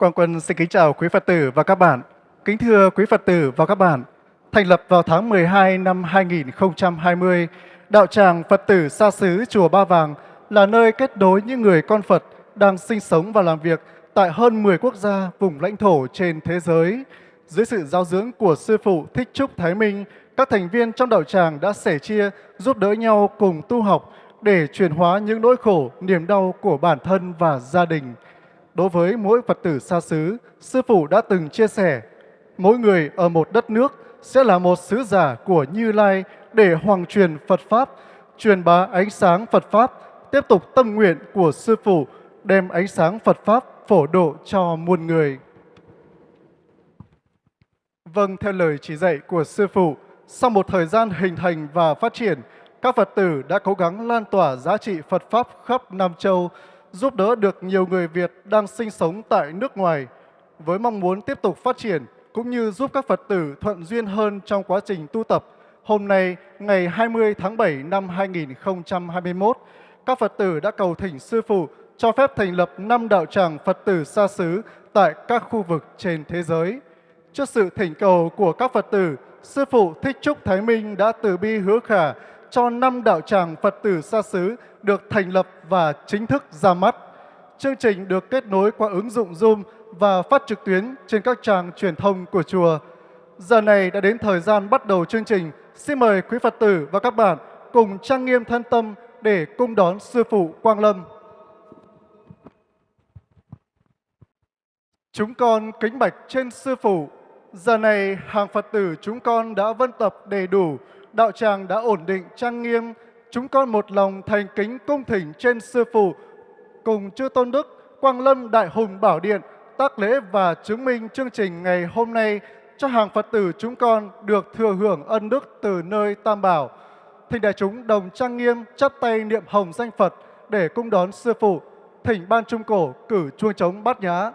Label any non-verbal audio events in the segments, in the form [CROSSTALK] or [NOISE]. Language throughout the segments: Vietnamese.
Quang Quân xin kính chào quý Phật tử và các bạn. Kính thưa quý Phật tử và các bạn, thành lập vào tháng 12 năm 2020, đạo tràng Phật tử xa xứ Chùa Ba Vàng là nơi kết nối những người con Phật đang sinh sống và làm việc tại hơn 10 quốc gia, vùng lãnh thổ trên thế giới. Dưới sự giáo dưỡng của Sư Phụ Thích Trúc Thái Minh, các thành viên trong đạo tràng đã sẻ chia, giúp đỡ nhau cùng tu học để chuyển hóa những nỗi khổ, niềm đau của bản thân và gia đình. Đối với mỗi Phật tử xa xứ, Sư Phụ đã từng chia sẻ, mỗi người ở một đất nước sẽ là một sứ giả của Như Lai để hoàng truyền Phật Pháp, truyền bá ánh sáng Phật Pháp, tiếp tục tâm nguyện của Sư Phụ đem ánh sáng Phật Pháp phổ độ cho muôn người. Vâng, theo lời chỉ dạy của Sư Phụ, sau một thời gian hình thành và phát triển, các Phật tử đã cố gắng lan tỏa giá trị Phật Pháp khắp Nam Châu, giúp đỡ được nhiều người Việt đang sinh sống tại nước ngoài, với mong muốn tiếp tục phát triển cũng như giúp các Phật tử thuận duyên hơn trong quá trình tu tập. Hôm nay, ngày 20 tháng 7 năm 2021, các Phật tử đã cầu thỉnh Sư Phụ cho phép thành lập năm đạo tràng Phật tử xa xứ tại các khu vực trên thế giới. Trước sự thỉnh cầu của các Phật tử, Sư Phụ Thích Trúc Thái Minh đã từ bi hứa khả cho năm đạo tràng Phật tử xa xứ được thành lập và chính thức ra mắt. Chương trình được kết nối qua ứng dụng Zoom và phát trực tuyến trên các trang truyền thông của chùa. Giờ này đã đến thời gian bắt đầu chương trình. Xin mời quý Phật tử và các bạn cùng trang nghiêm thân tâm để cung đón Sư Phụ Quang Lâm. Chúng con kính bạch trên Sư Phụ. Giờ này hàng Phật tử chúng con đã vân tập đầy đủ, đạo tràng đã ổn định, trang nghiêm. Chúng con một lòng thành kính cung thỉnh trên Sư Phụ, cùng chư Tôn Đức, Quang Lâm, Đại Hùng Bảo Điện, tác lễ và chứng minh chương trình ngày hôm nay cho hàng Phật tử chúng con được thừa hưởng ân đức từ nơi Tam Bảo. Thỉnh đại chúng đồng trang nghiêm, chắp tay niệm hồng danh Phật để cung đón Sư Phụ. Thỉnh Ban Trung Cổ cử chuông trống bát nhã.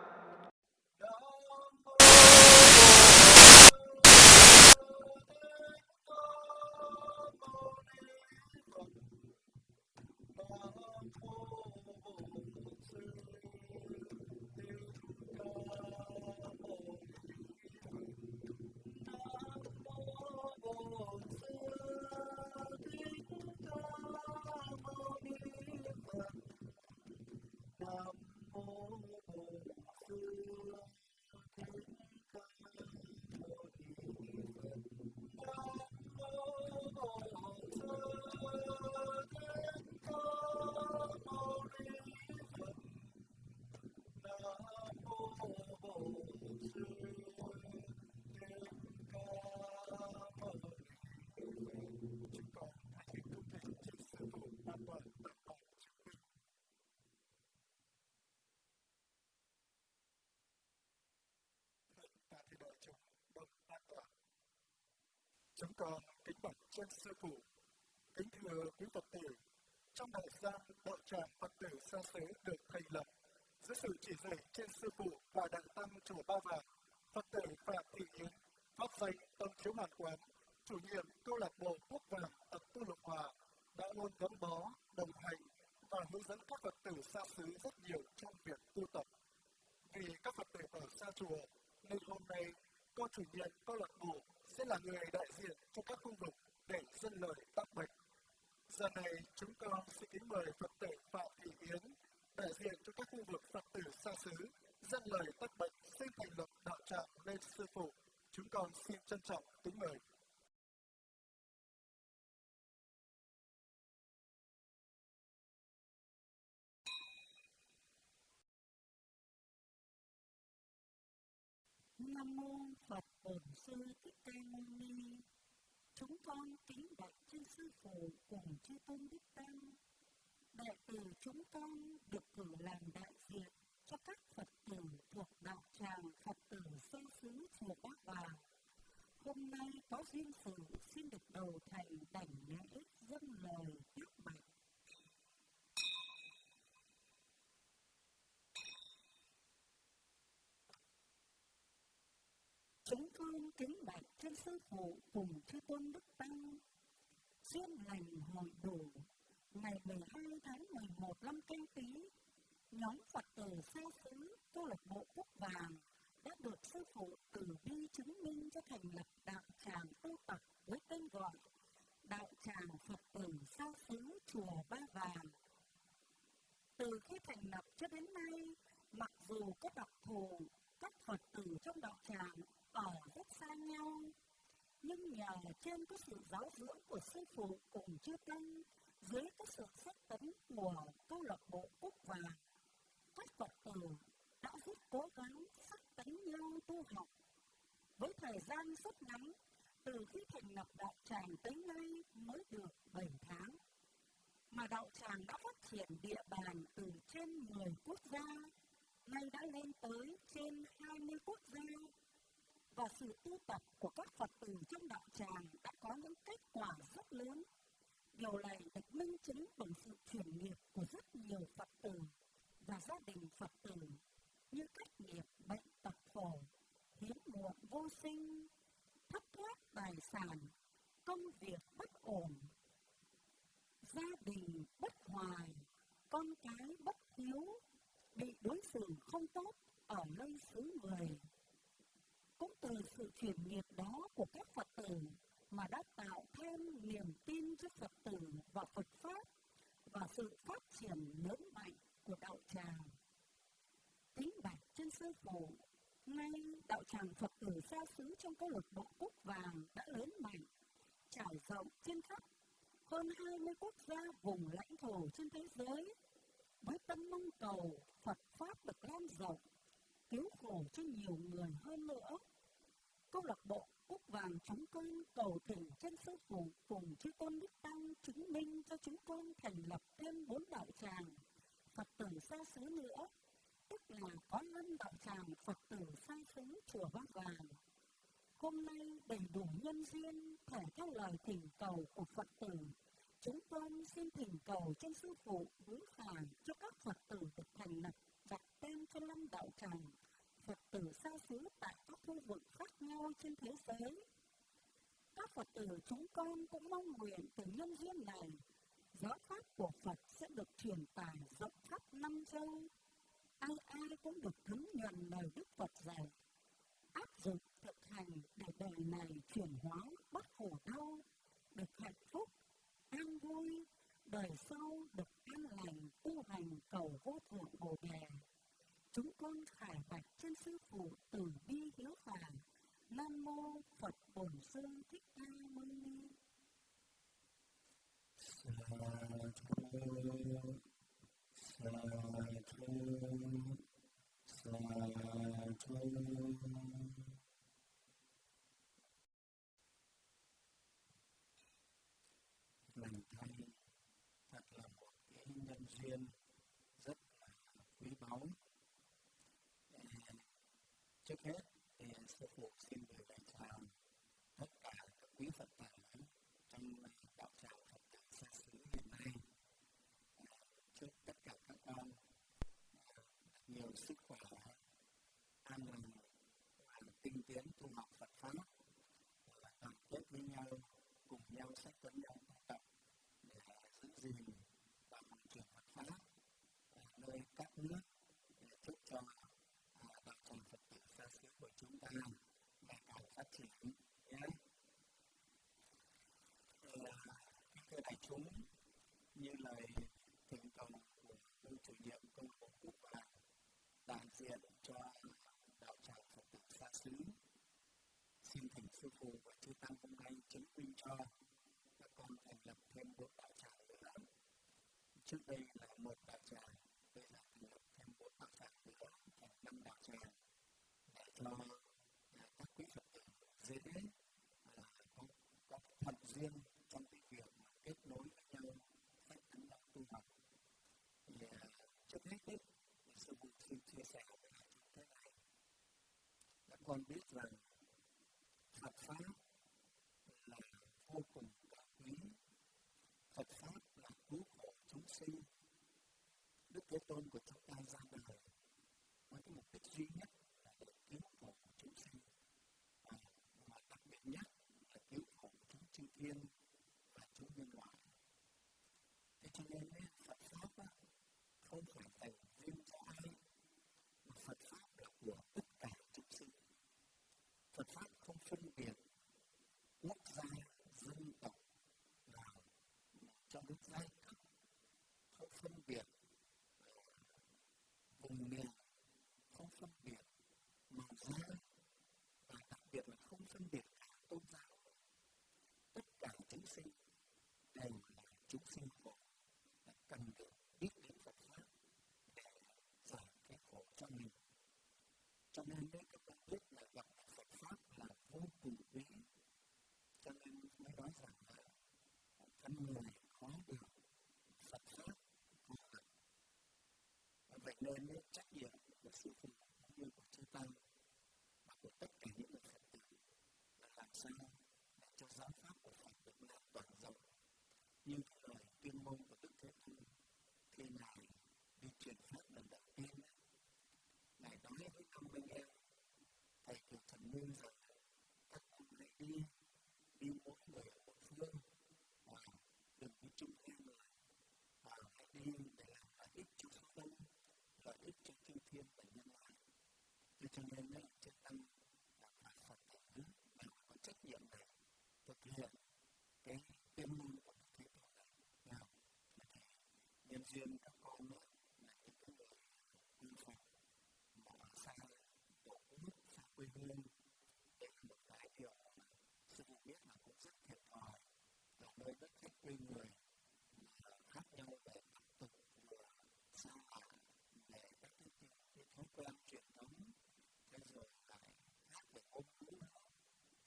Chúng con kính bạch trên sư phụ, kính thưa quý Phật tử, trong thời gian đạo tràng Phật tử xa xứ được thành lập, dưới sự chỉ dạy trên sư phụ và đại tăng chùa Ba Vàng, Phật tử Phạm Thị Yến, pháp danh Tâm Chiếu Hoàn Quán, chủ nhiệm câu lạc bộ Quốc Vàng tập tu lục hòa, đã luôn gắn bó, đồng hành và hướng dẫn các Phật tử xa xứ rất nhiều trong việc tu tập. Vì các Phật tử ở xa chùa, nên hôm nay cô chủ nhiệm câu lạc bộ sẽ là người đại diện cho các khu vực để dân lời tác bệnh. Giờ này chúng con xin kính mời Phật tử Phạm Thị Yến, đại diện cho các khu vực Phật tử xa xứ, dân lời tác bệnh xin thành lập đạo tràng lên sư phụ. Chúng con xin trân trọng kính mời. Nam mô Bổn Sư Thích Ca Mâu Ni. Chúng con kính bạch chư sư phụ cùng chư tôn đức tăng. Đệ tử chúng con được cử làm đại diện cho các Phật tử thuộc đạo tràng Phật tử sư xứ chùa Bác Vàng. Hôm nay có duyên sự xin được đầu thầy đảnh lễ dâng lời tiếp bạch. Chúng con kính bạch trên sư phụ cùng chư tôn đức tăng. Duyên lành hội đủ ngày 12 tháng 11 năm canh tí nhóm Phật tử xa xứ câu lạc bộ Quốc Vàng đã được sư phụ từ bi chứng minh cho thành lập đạo tràng tu tập với tên gọi đạo tràng Phật tử xa xứ chùa Ba Vàng. Từ khi thành lập cho đến nay, mặc dù có đặc thù, các Phật tử trong đạo tràng ở rất xa nhau, nhưng nhờ trên có sự giáo dưỡng của sư phụ cùng chư tăng, dưới có sự sát tấn của câu lạc bộ Quốc Vàng, các Phật tử đã rất cố gắng sát tấn nhau tu học. Với thời gian rất ngắn, từ khi thành lập đạo tràng tới nay mới được 7 tháng. Mà đạo tràng đã phát triển địa bàn từ trên 10 quốc gia, nay đã lên tới trên 20 quốc gia. Và sự tu tập của các Phật tử trong đạo tràng đã có những kết quả rất lớn. Điều này được minh chứng bằng sự chuyển nghiệp của rất nhiều Phật tử và gia đình Phật tử như cách nghiệp bệnh tật khổ, hiếm muộn vô sinh, thất thoát tài sản, công việc bất ổn, gia đình bất hòa, con cái bất hiếu, bị đối xử không tốt ở nơi xứ người. Cũng từ sự chuyển nghiệp đó của các Phật tử mà đã tạo thêm niềm tin cho Phật tử và Phật Pháp và sự phát triển lớn mạnh của đạo tràng. tính bạch trên sư phụ, nay đạo tràng Phật tử xa xứ trong câu lạc bộ Cúc Vàng đã lớn mạnh, trải rộng trên khắp hơn 20 quốc gia vùng lãnh thổ trên thế giới với tâm mong cầu Phật Pháp được lan rộng, cứu khổ cho nhiều người hơn nữa. Câu lạc bộ Cúc Vàng chúng con cầu thỉnh trên sư phụ cùng chư tôn Đức Tăng chứng minh cho chúng con thành lập thêm bốn đạo tràng Phật tử xa xứ nữa, tức là có năm đạo tràng Phật tử xa xứ chùa bát Vàng. Hôm nay đầy đủ nhân duyên thể theo lời thỉnh cầu của Phật tử, chúng con xin thỉnh cầu trên sư phụ hướng khải cho các Phật tử được thành lập đặt tên cho năm đạo tràng Phật tử xa xứ tại các khu vực khác nhau trên thế giới. Các Phật tử chúng con cũng mong nguyện từ nhân duyên này giáo pháp của Phật sẽ được truyền tải rộng khắp năm châu. Ai ai cũng được thấm nhuần lời Đức Phật dạy, áp dụng thực hành để đời này chuyển hóa bất khổ đau, được hạnh phúc, an vui, đời sau được an lành tu hành cầu vô thượng bồ đề. Chúng con khải bạch trên sư phụ từ bi hiếu phản. Nam mô Phật Bổn Sư Thích Ca Mâu Ni. mình thấy thật là một cái nhân duyên rất là quý báu trước hết, thì sư phụ xin gửi lời chào tất cả các quý phật tử trong đạo tràng phật tử xa xứ hiện nay. Chúc tất cả các con nhiều sức khỏe, an lành, và tinh tiến tu học phật pháp, và đoàn kết với nhau, cùng nhau sách tấn nhau tu tập để giữ gìn và hoàn truyền phật pháp ở nơi các nước để chúc cho đạo tràng phật tử xa xứ của chúng ta ngày càng phát triển nhé thưa đại chúng như lời thỉnh cầu của ông chủ nhiệm công bộ quốc và đại diện cho đạo tràng phật tử xa xứ. Xin thỉnh sư phụ và chư tăng hôm nay chứng minh cho các con thành lập thêm một đạo tràng nữa. Trước đây là một đạo tràng bây giờ thành lập thêm một đạo tràng nữa thành năm đạo tràng để cho các quý phật tử dễ có, có thuận duyên trong cái việc mà kết nối với nhau cách tấn đạo tu học thì uh, trước hết đấy sư phụ xin chia sẻ với đại chúng thế này các con biết rằng Phật pháp là vô cùng cao quý Phật pháp là cứu khổ chúng sinh. Đức Thế Tôn của chúng ta ra đời với cái mục đích duy nhất chúng sinh khổ là cần được biết đến Phật pháp để giải cái khổ cho mình. Cho nên đấy các bạn biết là gặp Phật pháp là vô cùng quý. Cho nên mới nói rằng là thân người khó được Phật pháp vô được vậy nên chắc nhiệm của sư phụ thế cho nên đấy chư tăng là phải phật tử đều có trách nhiệm để thực hiện cái tuyên ngôn của đức thế tôn này nào nhân duyên các con là những cái người quy phạm mà xa tổ quốc xa quê hương đây là một cái điều sư phụ biết là cũng rất thiệt thòi ở nơi đất khách quê người khác nhau về tập tục vừa xa lạ về các cái, cái, cái thói quen truyền thống thế rồi lại khác về ngôn ngữ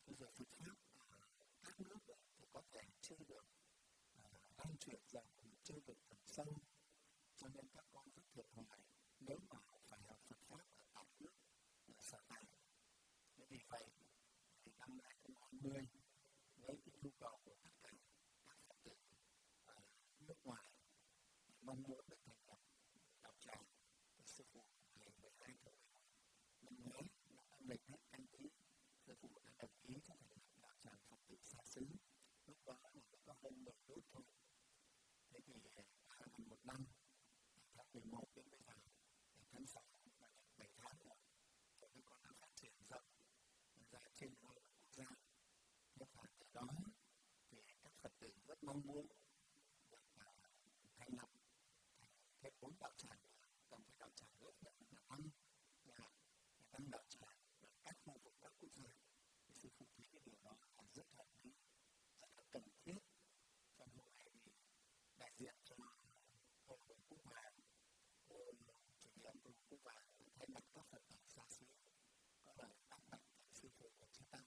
thế rồi Phật pháp ở các nước thì có thể chưa được lan truyền rộng chưa được tận sâu cho nên các con rất thiệt thòi nếu mà phải học Phật pháp ở tại nước ở sở tại thế vì vậy thì năm 2020 với cái nhu cầu của tất cả các Phật tử ở nước ngoài mong muốn được thành lập đạo tràng của sư phụ ngày 12 tháng 11 năm ngoái năm âm lịch hết canh tí sư phụ đã đồng ý cho thành lập đạo tràng Phật tử xa xứ lúc đó là mới có hơn 10 nút thôi thế thì gần một năm tháng 11 đến bây giờ thì tháng 6 là 7 tháng rồi thì các con đã phát triển rộng ra trên hai quốc gia thế và từ đó thì các phật tử rất mong muốn được thành lập thêm bốn đạo tràng cần phải đạo tràng lớn nhất là năm là năm đạo tràng ở các khu vực các quốc gia thì sư phụ thấy cái điều đó là rất hợp lý rất là cần thiết cho nên này thì đại diện cho hội đồng quốc hòa cô chủ nhiệm cô quốc hòa thay mặt các phật tử xa xứ có lời đáp bạch sư phụ của chư tăng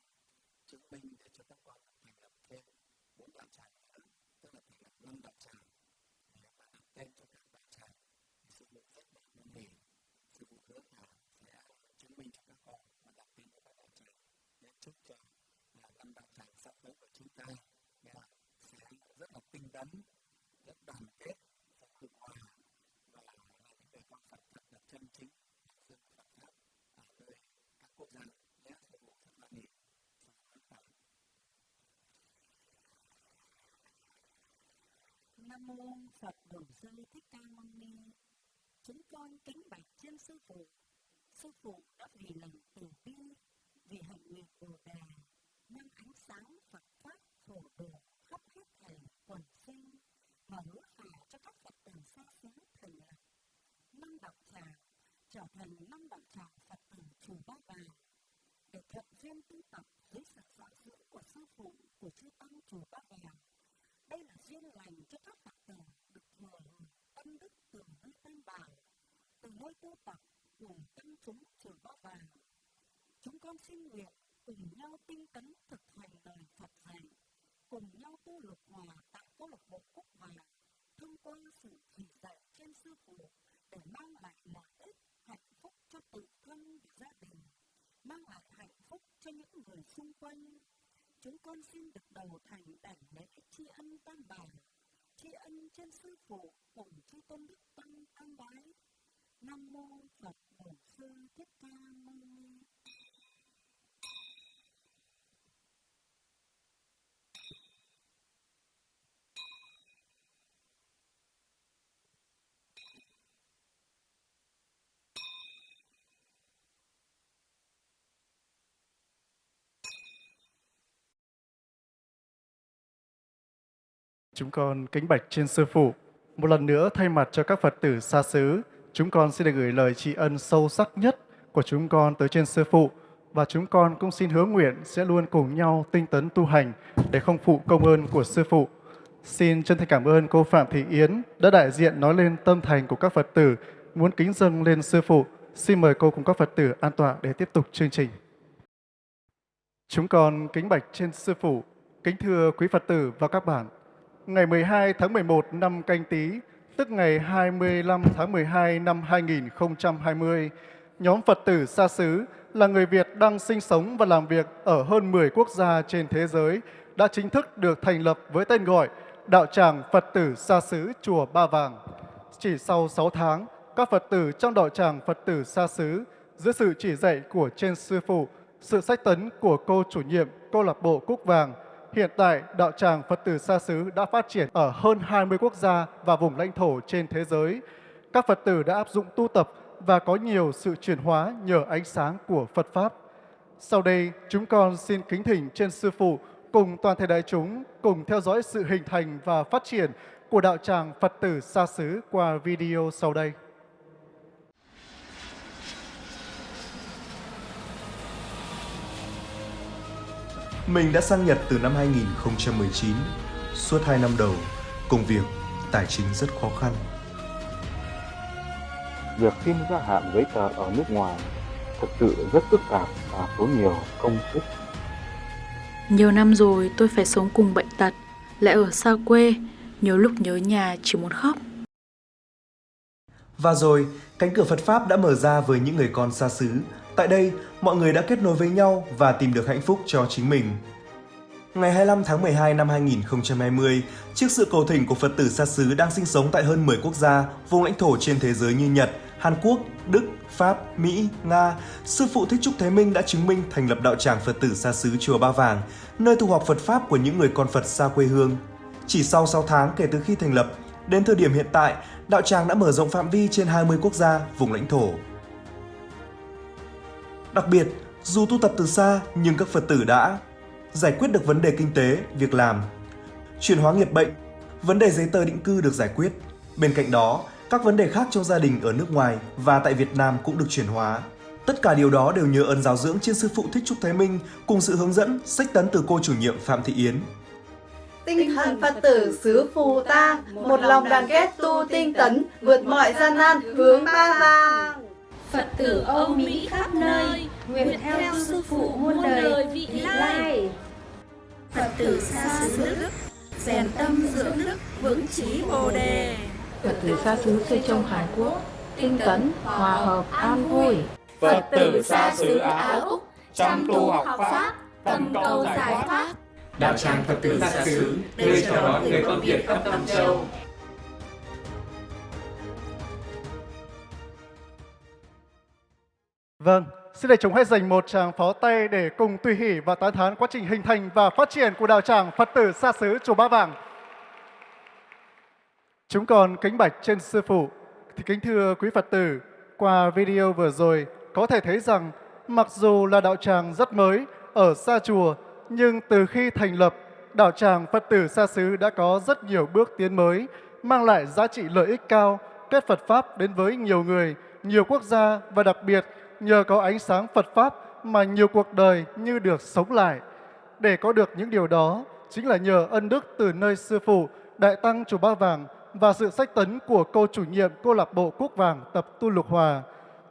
chứng minh để cho các con thành lập thêm bốn đạo tràng nữa tức là thành lập năm đạo tràng và đặt tên cho các đạo tràng thì sư phụ rất là năn nỉ sư phụ hứa là sẽ chứng minh cho các con và đặt tên cho các đạo tràng để chúc cho là năm đạo tràng sắp tới của chúng ta. Là sẽ rất là tinh tấn rất đoàn kết rất hữu hòa và là những người con Phật thật là chân chính dân Phật pháp ở nơi các quốc gia nhé sư phụ rất là nỉ Nam mô Phật Bổn Sư Thích Ca Mâu Ni. Chúng con kính bạch trên sư phụ. Sư phụ đã vì lòng từ bi, vì hạnh nguyện Bồ đề, mang ánh sáng Phật pháp phổ độ khắp hết thảy quần sinh mà hứa khả cho các Phật tử xa xứ thành lập. Năm đạo tràng trở thành năm đạo tràng Phật tử chủ ba vàng để thuận duyên tu tập dưới sự dạ giáo dưỡng của sư phụ của chư tăng chùa ba vàng đây là duyên lành cho các Phật tử được thừa hưởng tâm đức từ nơi tam bảo, từ nơi tu tập của tăng chúng chùa Ba Vàng. Chúng con xin nguyện cùng nhau tinh tấn thực hành lời Phật dạy, cùng nhau tu lục hòa tại câu lạc bộ Quốc Hòa, thông qua sự chỉ dạy trên sư phụ để mang lại lợi ích, hạnh phúc cho tự thân và gia đình, mang lại hạnh phúc cho những người xung quanh. Chúng con xin được đầu thành đảnh lễ tri ân tam bảo tri ân trên sư phụ cùng chư tôn đức tăng tăng bái. Nam mô phật bổn sư thích ca mâu ni. Chúng con kính bạch trên sư phụ. Một lần nữa thay mặt cho các Phật tử xa xứ, chúng con xin được gửi lời tri ân sâu sắc nhất của chúng con tới trên sư phụ và chúng con cũng xin hứa nguyện sẽ luôn cùng nhau tinh tấn tu hành để không phụ công ơn của sư phụ. Xin chân thành cảm ơn cô Phạm Thị Yến đã đại diện nói lên tâm thành của các Phật tử muốn kính dâng lên sư phụ Xin mời cô cùng các Phật tử an tọa để tiếp tục chương trình. Chúng con kính bạch trên Sư Phụ, kính thưa quý Phật tử và các bạn. Ngày 12 tháng 11 năm canh tí, tức ngày 25 tháng 12 năm 2020, nhóm Phật tử xa xứ là người Việt đang sinh sống và làm việc ở hơn 10 quốc gia trên thế giới đã chính thức được thành lập với tên gọi Đạo tràng Phật tử xa xứ Chùa Ba Vàng. Chỉ sau 6 tháng, các Phật tử trong đạo tràng Phật tử xa xứ dưới sự chỉ dạy của trên sư phụ, sự sách tấn của cô chủ nhiệm câu lạc bộ Cúc Vàng, hiện tại đạo tràng Phật tử xa xứ đã phát triển ở hơn 20 quốc gia và vùng lãnh thổ trên thế giới. Các Phật tử đã áp dụng tu tập và có nhiều sự chuyển hóa nhờ ánh sáng của Phật Pháp. Sau đây, chúng con xin kính thỉnh trên Sư Phụ cùng toàn thể đại chúng cùng theo dõi sự hình thành và phát triển của đạo tràng Phật tử xa xứ qua video sau đây. Mình đã sang Nhật từ năm 2019. Suốt 2 năm đầu, công việc, tài chính rất khó khăn. Việc xin gia hạn giấy tờ ở nước ngoài thực sự rất phức tạp và tốn nhiều công sức. Nhiều năm rồi tôi phải sống cùng bệnh tật, lại ở xa quê, nhiều lúc nhớ nhà chỉ muốn khóc. Và rồi, cánh cửa Phật Pháp đã mở ra với những người con xa xứ. Tại đây, mọi người đã kết nối với nhau và tìm được hạnh phúc cho chính mình. Ngày 25 tháng 12 năm 2020, trước sự cầu thỉnh của Phật tử xa xứ đang sinh sống tại hơn 10 quốc gia, vùng lãnh thổ trên thế giới như Nhật, Hàn Quốc, Đức, Pháp, Mỹ, Nga, Sư Phụ Thích Trúc Thế Minh đã chứng minh thành lập đạo tràng Phật tử xa xứ Chùa Ba Vàng, nơi tu học Phật Pháp của những người con Phật xa quê hương. Chỉ sau 6 tháng kể từ khi thành lập, đến thời điểm hiện tại, đạo tràng đã mở rộng phạm vi trên 20 quốc gia, vùng lãnh thổ. Đặc biệt, dù tu tập từ xa nhưng các Phật tử đã giải quyết được vấn đề kinh tế, việc làm, chuyển hóa nghiệp bệnh, vấn đề giấy tờ định cư được giải quyết. Bên cạnh đó, các vấn đề khác trong gia đình ở nước ngoài và tại Việt Nam cũng được chuyển hóa. Tất cả điều đó đều nhờ ơn giáo dưỡng trên sư phụ Thích Trúc Thái Minh cùng sự hướng dẫn, sách tấn từ cô chủ nhiệm Phạm Thị Yến. Tinh thần Phật tử xứ phù ta, một lòng đoàn kết tu tinh tấn, vượt mọi gian nan, hướng ba vàng. Phật tử Âu Mỹ khắp nơi, nguyện theo sư phụ muôn đời vị lai. Phật tử xa xứ Đức, rèn tâm dưỡng đức, vững chí bồ đề. Phật tử xa xứ xây trong Hàn Quốc, tinh tấn, hòa hợp, an vui. Phật tử xa xứ Á Úc, chăm tu học Pháp, tầm cầu giải thoát. Đạo tràng Phật tử xa xứ, nơi chào đón người con Việt khắp Nam Châu. Vâng, xin để chúng hãy dành một tràng pháo tay để cùng tùy hỷ và tán thán quá trình hình thành và phát triển của đạo tràng Phật tử xa xứ Chùa Ba Vàng. Chúng còn kính bạch trên sư phụ thì kính thưa quý Phật tử, qua video vừa rồi có thể thấy rằng mặc dù là đạo tràng rất mới ở xa chùa nhưng từ khi thành lập đạo tràng Phật tử xa xứ đã có rất nhiều bước tiến mới mang lại giá trị lợi ích cao kết Phật Pháp đến với nhiều người, nhiều quốc gia và đặc biệt nhờ có ánh sáng Phật Pháp mà nhiều cuộc đời như được sống lại. Để có được những điều đó chính là nhờ ân đức từ nơi Sư Phụ, Đại Tăng Chùa Ba Vàng và sự sách tấn của cô chủ nhiệm cô lạc bộ Quốc Vàng tập Tu Lục Hòa.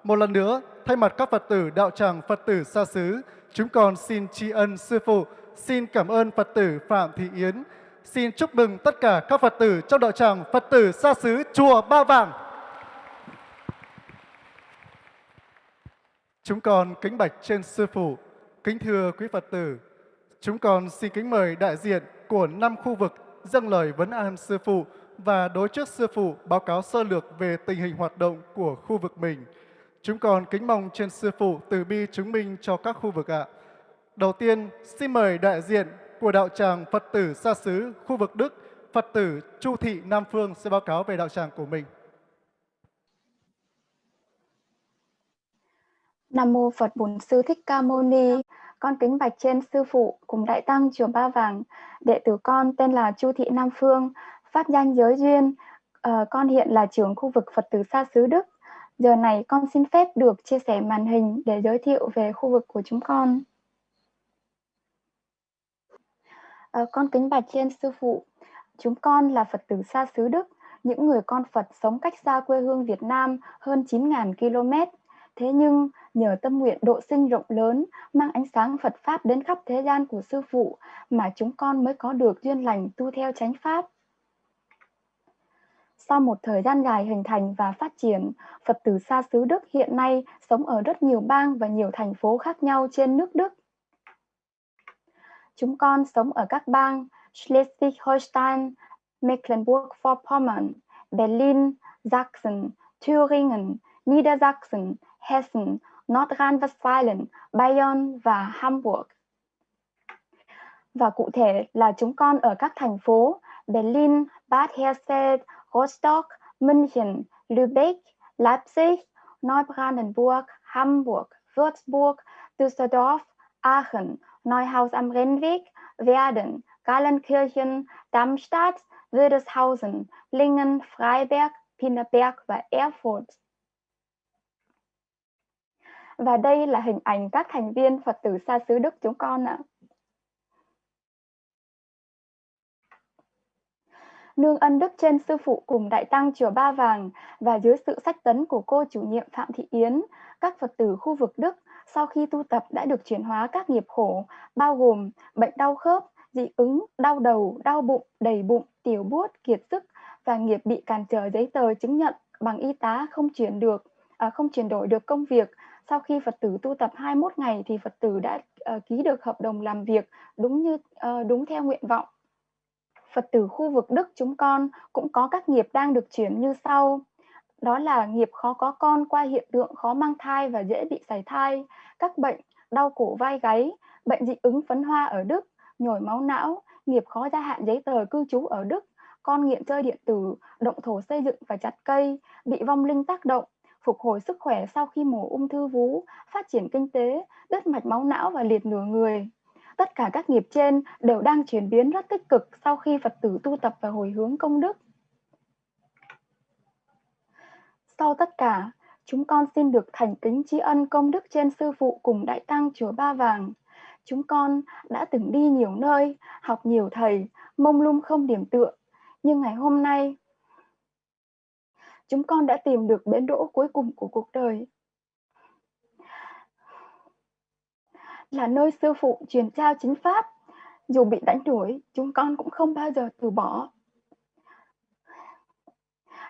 Một lần nữa, thay mặt các Phật tử đạo tràng Phật tử xa xứ, chúng con xin tri ân Sư Phụ, xin cảm ơn Phật tử Phạm Thị Yến, xin chúc mừng tất cả các Phật tử trong đạo tràng Phật tử xa xứ Chùa Ba Vàng. Chúng con kính bạch trên Sư Phụ, kính thưa quý Phật tử, chúng con xin kính mời đại diện của năm khu vực dâng lời vấn an Sư Phụ và đối trước Sư Phụ báo cáo sơ lược về tình hình hoạt động của khu vực mình. Chúng con kính mong trên Sư Phụ từ bi chứng minh cho các khu vực ạ. Đầu tiên, xin mời đại diện của đạo tràng Phật tử xa xứ khu vực Đức, Phật tử Chu Thị Nam Phương sẽ báo cáo về đạo tràng của mình. Nam mô Phật Bổn Sư Thích Ca Mâu Ni. Con kính bạch trên sư phụ cùng đại tăng chùa Ba Vàng. Đệ tử con tên là Chu Thị Nam Phương, pháp danh giới duyên. À, con hiện là trưởng khu vực Phật tử xa xứ Đức. Giờ này con xin phép được chia sẻ màn hình để giới thiệu về khu vực của chúng con. À, con kính bạch trên sư phụ. Chúng con là Phật tử xa xứ Đức, những người con Phật sống cách xa quê hương Việt Nam hơn 9.000 km Thế nhưng, nhờ tâm nguyện độ sinh rộng lớn, mang ánh sáng Phật Pháp đến khắp thế gian của Sư Phụ, mà chúng con mới có được duyên lành tu theo chánh Pháp. Sau một thời gian dài hình thành và phát triển, Phật tử xa xứ Đức hiện nay sống ở rất nhiều bang và nhiều thành phố khác nhau trên nước Đức. Chúng con sống ở các bang Schleswig-Holstein, Mecklenburg-Vorpommern, Berlin, Sachsen, Thüringen, Niedersachsen, Hessen, Nordrhein-Westfalen, Bayern và Hamburg. Và cụ thể là chúng con ở các thành phố Berlin, Bad Hersfeld, Rostock, München, Lübeck, Leipzig, Neubrandenburg, Hamburg, Würzburg, Düsseldorf, Aachen, Neuhaus am Rennweg, Werden, Gallenkirchen, Darmstadt, Wildeshausen, Lingen, Freiberg, Pinneberg và Erfurt. Và đây là hình ảnh các thành viên Phật tử xa xứ Đức chúng con ạ. Nương ân đức trên sư phụ cùng đại tăng chùa Ba Vàng và dưới sự sách tấn của cô chủ nhiệm Phạm Thị Yến, các Phật tử khu vực Đức sau khi tu tập đã được chuyển hóa các nghiệp khổ, bao gồm bệnh đau khớp, dị ứng, đau đầu, đau bụng, đầy bụng, tiểu buốt, kiệt sức và nghiệp bị cản trở giấy tờ chứng nhận bằng y tá không chuyển được, à, không chuyển đổi được công việc. Sau khi Phật tử tu tập 21 ngày thì Phật tử đã uh, ký được hợp đồng làm việc đúng như uh, đúng theo nguyện vọng. Phật tử khu vực Đức chúng con cũng có các nghiệp đang được chuyển như sau. Đó là nghiệp khó có con qua hiện tượng khó mang thai và dễ bị sảy thai, các bệnh đau cổ vai gáy, bệnh dị ứng phấn hoa ở Đức, nhồi máu não, nghiệp khó gia hạn giấy tờ cư trú ở Đức, con nghiện chơi điện tử, động thổ xây dựng và chặt cây, bị vong linh tác động, phục hồi sức khỏe sau khi mổ ung thư vú, phát triển kinh tế, đứt mạch máu não và liệt nửa người. Tất cả các nghiệp trên đều đang chuyển biến rất tích cực sau khi Phật tử tu tập và hồi hướng công đức. Sau tất cả, chúng con xin được thành kính tri ân công đức trên sư phụ cùng đại tăng chùa Ba Vàng. Chúng con đã từng đi nhiều nơi, học nhiều thầy, mông lung không điểm tựa. Nhưng ngày hôm nay, chúng con đã tìm được bến đỗ cuối cùng của cuộc đời. Là nơi sư phụ truyền trao chính pháp. Dù bị đánh đuổi, chúng con cũng không bao giờ từ bỏ.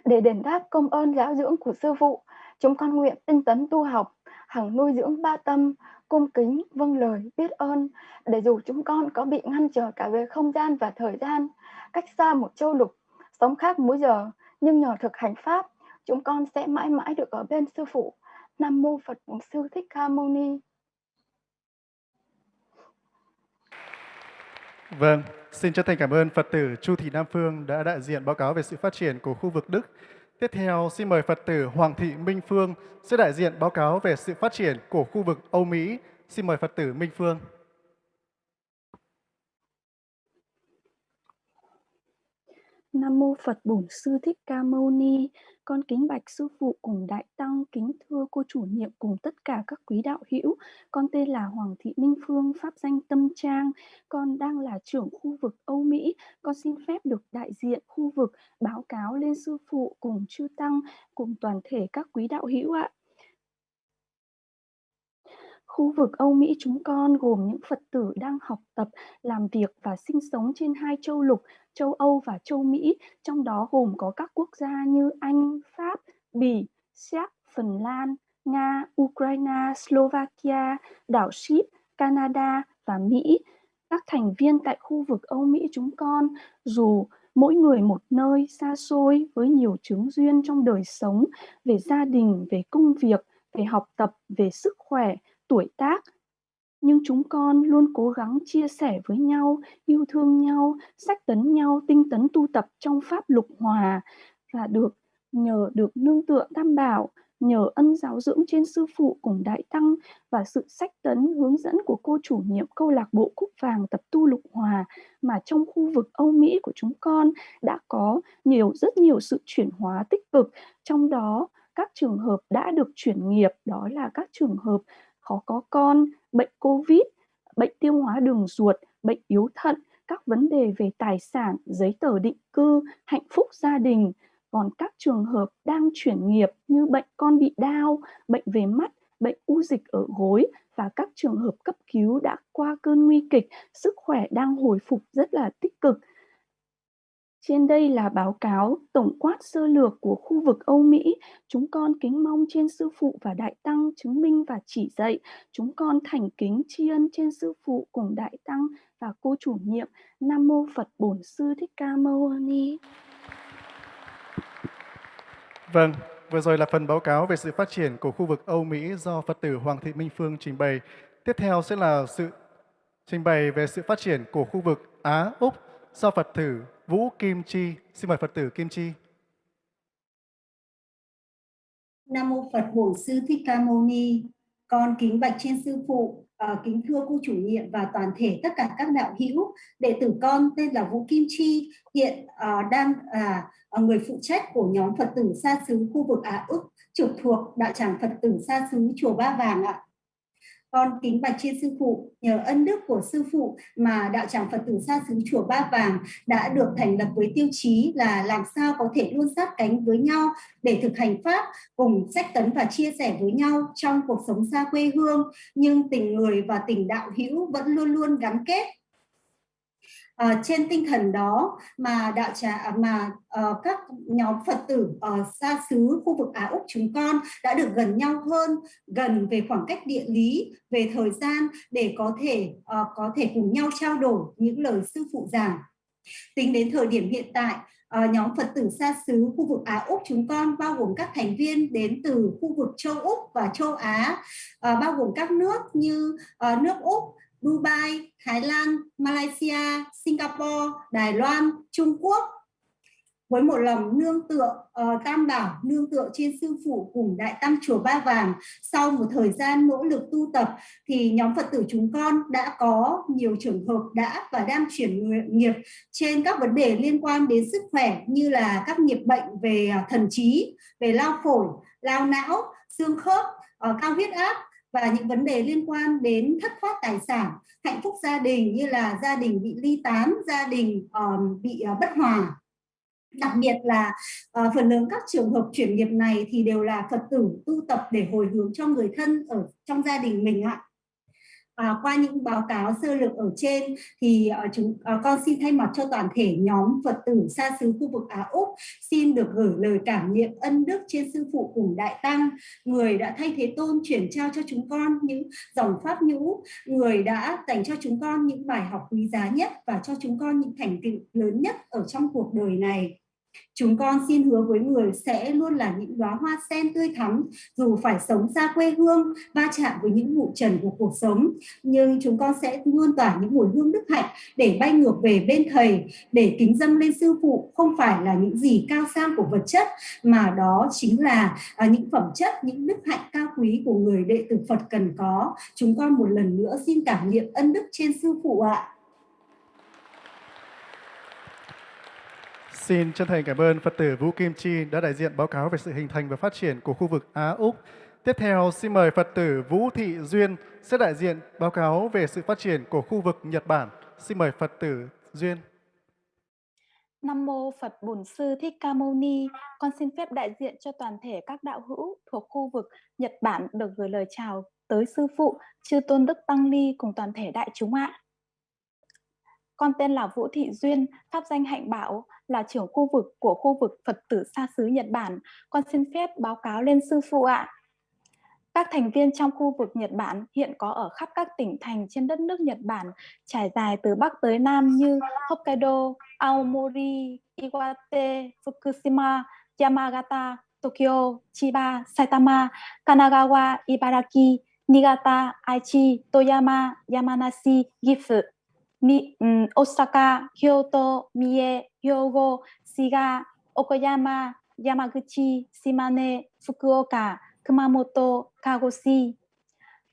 Để đền đáp công ơn giáo dưỡng của sư phụ, chúng con nguyện tinh tấn tu học, hằng nuôi dưỡng ba tâm, cung kính, vâng lời, biết ơn, để dù chúng con có bị ngăn trở cả về không gian và thời gian, cách xa một châu lục, sống khác múi giờ, nhưng nhờ thực hành Pháp, chúng con sẽ mãi mãi được ở bên Sư Phụ. Nam Mô Phật Sư Thích Ca Mâu Ni. Vâng, xin chân thành cảm ơn Phật tử Chu Thị Nam Phương đã đại diện báo cáo về sự phát triển của khu vực Đức. Tiếp theo, xin mời Phật tử Hoàng Thị Minh Phương sẽ đại diện báo cáo về sự phát triển của khu vực Âu Mỹ. Xin mời Phật tử Minh Phương. Nam mô Phật Bổn Sư Thích Ca Mâu Ni. Con kính bạch sư phụ cùng đại tăng, kính thưa cô chủ nhiệm cùng tất cả các quý đạo hữu. Con tên là Hoàng Thị Minh Phương, pháp danh Tâm Trang. Con đang là trưởng khu vực Âu Mỹ. Con xin phép được đại diện khu vực báo cáo lên sư phụ cùng chư tăng cùng toàn thể các quý đạo hữu ạ. Khu vực Âu Mỹ chúng con gồm những Phật tử đang học tập, làm việc và sinh sống trên hai châu lục, châu Âu và châu Mỹ, trong đó gồm có các quốc gia như Anh, Pháp, Bỉ, Séc, Phần Lan, Nga, Ukraine, Slovakia, đảo Ship, Canada và Mỹ. Các thành viên tại khu vực Âu Mỹ chúng con, dù mỗi người một nơi xa xôi với nhiều chứng duyên trong đời sống, về gia đình, về công việc, về học tập, về sức khỏe, tuổi tác. Nhưng chúng con luôn cố gắng chia sẻ với nhau, yêu thương nhau, sách tấn nhau, tinh tấn tu tập trong pháp lục hòa và được nhờ được nương tựa tam bảo, nhờ ân giáo dưỡng trên sư phụ cùng đại tăng và sự sách tấn hướng dẫn của cô chủ nhiệm câu lạc bộ cúc vàng tập tu lục hòa mà trong khu vực Âu Mỹ của chúng con đã có nhiều rất nhiều sự chuyển hóa tích cực. Trong đó các trường hợp đã được chuyển nghiệp đó là các trường hợp khó có con, bệnh Covid, bệnh tiêu hóa đường ruột, bệnh yếu thận, các vấn đề về tài sản, giấy tờ định cư, hạnh phúc gia đình. Còn các trường hợp đang chuyển nghiệp như bệnh con bị đau, bệnh về mắt, bệnh u dịch ở gối và các trường hợp cấp cứu đã qua cơn nguy kịch, sức khỏe đang hồi phục rất là tích cực. Trên đây là báo cáo tổng quát sơ lược của khu vực Âu Mỹ. Chúng con kính mong trên sư phụ và đại tăng chứng minh và chỉ dạy. Chúng con thành kính tri ân trên sư phụ cùng đại tăng và cô chủ nhiệm. Nam mô Phật Bổn Sư Thích Ca Mâu Ni. Vâng, vừa rồi là phần báo cáo về sự phát triển của khu vực Âu Mỹ do Phật tử Hoàng Thị Minh Phương trình bày. Tiếp theo sẽ là sự trình bày về sự phát triển của khu vực Á Úc do Phật tử Vũ Kim Chi. Xin mời Phật tử Kim Chi. Nam mô Phật Bổn Sư Thích Ca Mâu Ni. Con kính bạch trên sư phụ, uh, kính thưa cô chủ nhiệm và toàn thể tất cả các đạo hữu. Đệ tử con tên là Vũ Kim Chi, hiện uh, đang là uh, người phụ trách của nhóm Phật tử xa xứ khu vực Á Úc, trực thuộc đạo tràng Phật tử xa xứ chùa Ba Vàng ạ. Con kính bạch trên sư phụ, nhờ ân đức của sư phụ mà đạo tràng Phật tử xa xứ chùa Ba Vàng đã được thành lập với tiêu chí là làm sao có thể luôn sát cánh với nhau để thực hành pháp cùng sách tấn và chia sẻ với nhau trong cuộc sống xa quê hương. Nhưng tình người và tình đạo hữu vẫn luôn luôn gắn kết. À, trên tinh thần đó mà đạo trà à, mà uh, các nhóm Phật tử uh, xa xứ khu vực Á Úc chúng con đã được gần nhau hơn, gần về khoảng cách địa lý, về thời gian để có thể uh, có thể cùng nhau trao đổi những lời sư phụ giảng. Tính đến thời điểm hiện tại, uh, nhóm Phật tử xa xứ khu vực Á Úc chúng con bao gồm các thành viên đến từ khu vực châu Úc và châu Á, uh, bao gồm các nước như uh, nước Úc, Dubai, Thái Lan, Malaysia, Singapore, Đài Loan, Trung Quốc. Với một lòng nương tựa uh, tam bảo nương tựa trên sư phụ cùng đại tăng chùa Ba Vàng sau một thời gian nỗ lực tu tập thì nhóm Phật tử chúng con đã có nhiều trường hợp đã và đang chuyển nghiệp trên các vấn đề liên quan đến sức khỏe như là các nghiệp bệnh về à, thần trí, về lao phổi, lao não, xương khớp, uh, cao huyết áp và những vấn đề liên quan đến thất thoát tài sản, hạnh phúc gia đình như là gia đình bị ly tán, gia đình um, bị uh, bất hòa. Đặc biệt là uh, phần lớn các trường hợp chuyển nghiệp này thì đều là Phật tử tu tập để hồi hướng cho người thân ở trong gia đình mình ạ. À, qua những báo cáo sơ lược ở trên thì uh, chúng uh, con xin thay mặt cho toàn thể nhóm Phật tử xa xứ khu vực Á Úc xin được gửi lời cảm niệm ân đức trên sư phụ cùng đại tăng người đã thay thế tôn chuyển trao cho chúng con những dòng pháp nhũ người đã dành cho chúng con những bài học quý giá nhất và cho chúng con những thành tựu lớn nhất ở trong cuộc đời này. Chúng con xin hứa với người sẽ luôn là những đóa hoa sen tươi thắm, dù phải sống xa quê hương, va chạm với những vụ trần của cuộc sống, nhưng chúng con sẽ luôn tỏa những mùi hương đức hạnh để bay ngược về bên thầy, để kính dâng lên sư phụ không phải là những gì cao sang của vật chất, mà đó chính là à, những phẩm chất, những đức hạnh cao quý của người đệ tử Phật cần có. Chúng con một lần nữa xin cảm nghiệm ân đức trên sư phụ ạ. Xin chân thành cảm ơn Phật tử Vũ Kim Chi đã đại diện báo cáo về sự hình thành và phát triển của khu vực Á-Úc. Tiếp theo, xin mời Phật tử Vũ Thị Duyên sẽ đại diện báo cáo về sự phát triển của khu vực Nhật Bản. Xin mời Phật tử Duyên. Nam mô Phật Bổn Sư Thích Ca Mâu Ni. Con xin phép đại diện cho toàn thể các đạo hữu thuộc khu vực Nhật Bản được gửi lời chào tới sư phụ Chư Tôn Đức Tăng Ni cùng toàn thể đại chúng ạ. Con tên là Vũ Thị Duyên, pháp danh Hạnh Bảo, là trưởng khu vực của khu vực Phật tử xa xứ Nhật Bản. Con xin phép báo cáo lên sư phụ ạ. Các thành viên trong khu vực Nhật Bản hiện có ở khắp các tỉnh thành trên đất nước Nhật Bản, trải dài từ Bắc tới Nam như Hokkaido, Aomori, Iwate, Fukushima, Yamagata, Tokyo, Chiba, Saitama, Kanagawa, Ibaraki, Niigata, Aichi, Toyama, Yamanashi, Gifu, Mi, um, Osaka, Kyoto, Mie, Hyogo, Shiga, Okayama, Yamaguchi, Shimane, Fukuoka, Kumamoto, Kagoshi.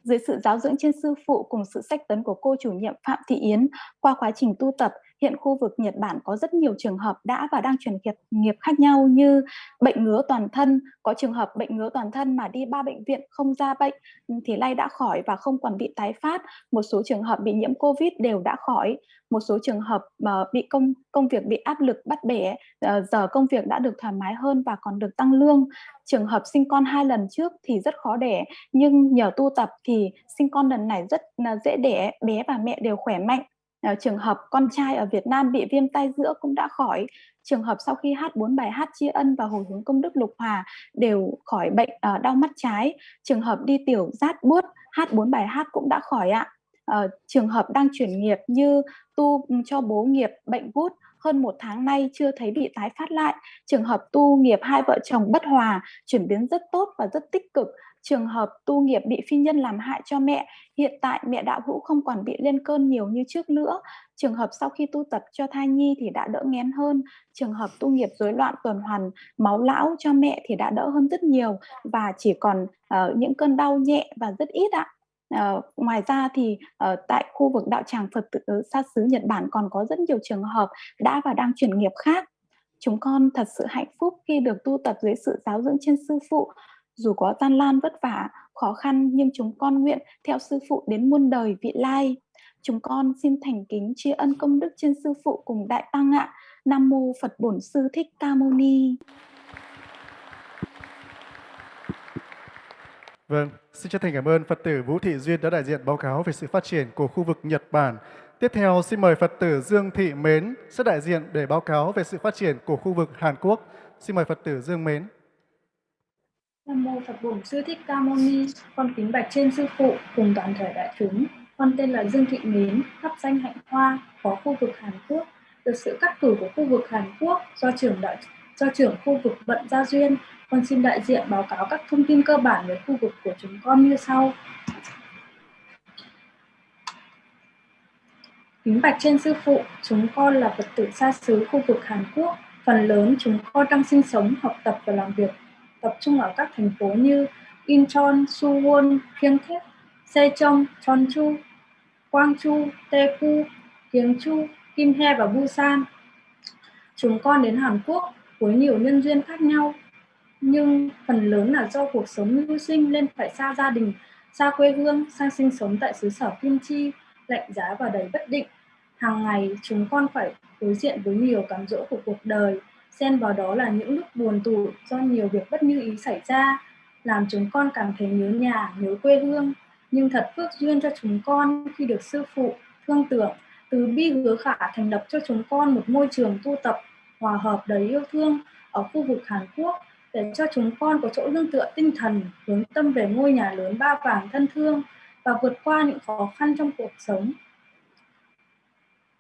Dưới sự giáo dưỡng trên sư phụ cùng sự sách tấn của cô chủ nhiệm Phạm Thị Yến, qua quá trình tu tập, Hiện khu vực Nhật Bản có rất nhiều trường hợp đã và đang chuyển nghiệp, nghiệp khác nhau như bệnh ngứa toàn thân, có trường hợp bệnh ngứa toàn thân mà đi ba bệnh viện không ra bệnh ừ, thì nay đã khỏi và không còn bị tái phát. Một số trường hợp bị nhiễm Covid đều đã khỏi. Một số trường hợp mà bị công công việc bị áp lực bắt bẻ, ờ, giờ công việc đã được thoải mái hơn và còn được tăng lương. Trường hợp sinh con hai lần trước thì rất khó đẻ, nhưng nhờ tu tập thì sinh con lần này rất ờ, dễ đẻ, bé và mẹ đều khỏe mạnh. À, trường hợp con trai ở Việt Nam bị viêm tai giữa cũng đã khỏi. Trường hợp sau khi hát bốn bài hát tri ân và hồi hướng công đức lục hòa đều khỏi bệnh ờ, đau mắt trái. Trường hợp đi tiểu rát buốt hát bốn bài hát cũng đã khỏi ạ. Ờ, trường hợp đang chuyển nghiệp như tu ừ, cho bố nghiệp bệnh gút hơn một tháng nay chưa thấy bị tái phát lại. Trường hợp tu nghiệp hai vợ chồng bất hòa chuyển biến rất tốt và rất tích cực trường hợp tu nghiệp bị phi nhân làm hại cho mẹ, hiện tại mẹ đạo hữu không còn bị lên cơn nhiều như trước nữa. Trường hợp sau khi tu tập cho thai nhi thì đã đỡ ngén hơn. Trường hợp tu nghiệp rối loạn tuần hoàn máu lão cho mẹ thì đã đỡ hơn rất nhiều và chỉ còn uh, những cơn đau nhẹ và rất ít ạ. Uh, ngoài ra thì uh, tại khu vực đạo tràng Phật tử xa xứ Nhật Bản còn có rất nhiều trường hợp đã và đang chuyển nghiệp khác. Chúng con thật sự hạnh phúc khi được tu tập dưới sự giáo dưỡng trên sư phụ dù có gian lan vất vả, khó khăn nhưng chúng con nguyện theo sư phụ đến muôn đời vị lai. Chúng con xin thành kính tri ân công đức trên sư phụ cùng đại tăng ạ. Nam mô Phật Bổn Sư Thích Ca Mâu Ni. Vâng, xin chân thành cảm ơn Phật tử Vũ Thị Duyên đã đại diện báo cáo về sự phát triển của khu vực Nhật Bản. Tiếp theo, xin mời Phật tử Dương Thị Mến sẽ đại diện để báo cáo về sự phát triển của khu vực Hàn Quốc. Xin mời Phật tử Dương Mến. Nam mô Phật Bổn Sư Thích Ca Mâu Ni, con kính bạch trên sư phụ cùng toàn thể đại chúng. Con tên là Dương Thị Mến, thắp danh Hạnh Hoa, phó khu vực Hàn Quốc. Được sự cắt cử của khu vực Hàn Quốc do trưởng đại do trưởng khu vực Vận Gia Duyên, con xin đại diện báo cáo các thông tin cơ bản về khu vực của chúng con như sau. Kính bạch trên sư phụ, chúng con là Phật tử xa xứ khu vực Hàn Quốc. Phần lớn chúng con đang sinh sống, học tập và làm việc tập trung ở các thành phố như Incheon, Suwon, Pyeongtaek, Sejong, Jeonju, Gwangju, Daegu, Gyeongju, Kimhae và Busan. Chúng con đến Hàn Quốc với nhiều nhân duyên khác nhau, nhưng phần lớn là do cuộc sống mưu sinh nên phải xa gia đình, xa quê hương, sang sinh sống tại xứ sở Kim Chi, lạnh giá và đầy bất định. Hàng ngày chúng con phải đối diện với nhiều cám dỗ của cuộc đời, xen vào đó là những lúc buồn tủi do nhiều việc bất như ý xảy ra, làm chúng con cảm thấy nhớ nhà, nhớ quê hương. Nhưng thật phước duyên cho chúng con khi được sư phụ, thương tưởng, từ bi hứa khả thành lập cho chúng con một môi trường tu tập hòa hợp đầy yêu thương ở khu vực Hàn Quốc để cho chúng con có chỗ nương tựa tinh thần, hướng tâm về ngôi nhà lớn ba vàng thân thương và vượt qua những khó khăn trong cuộc sống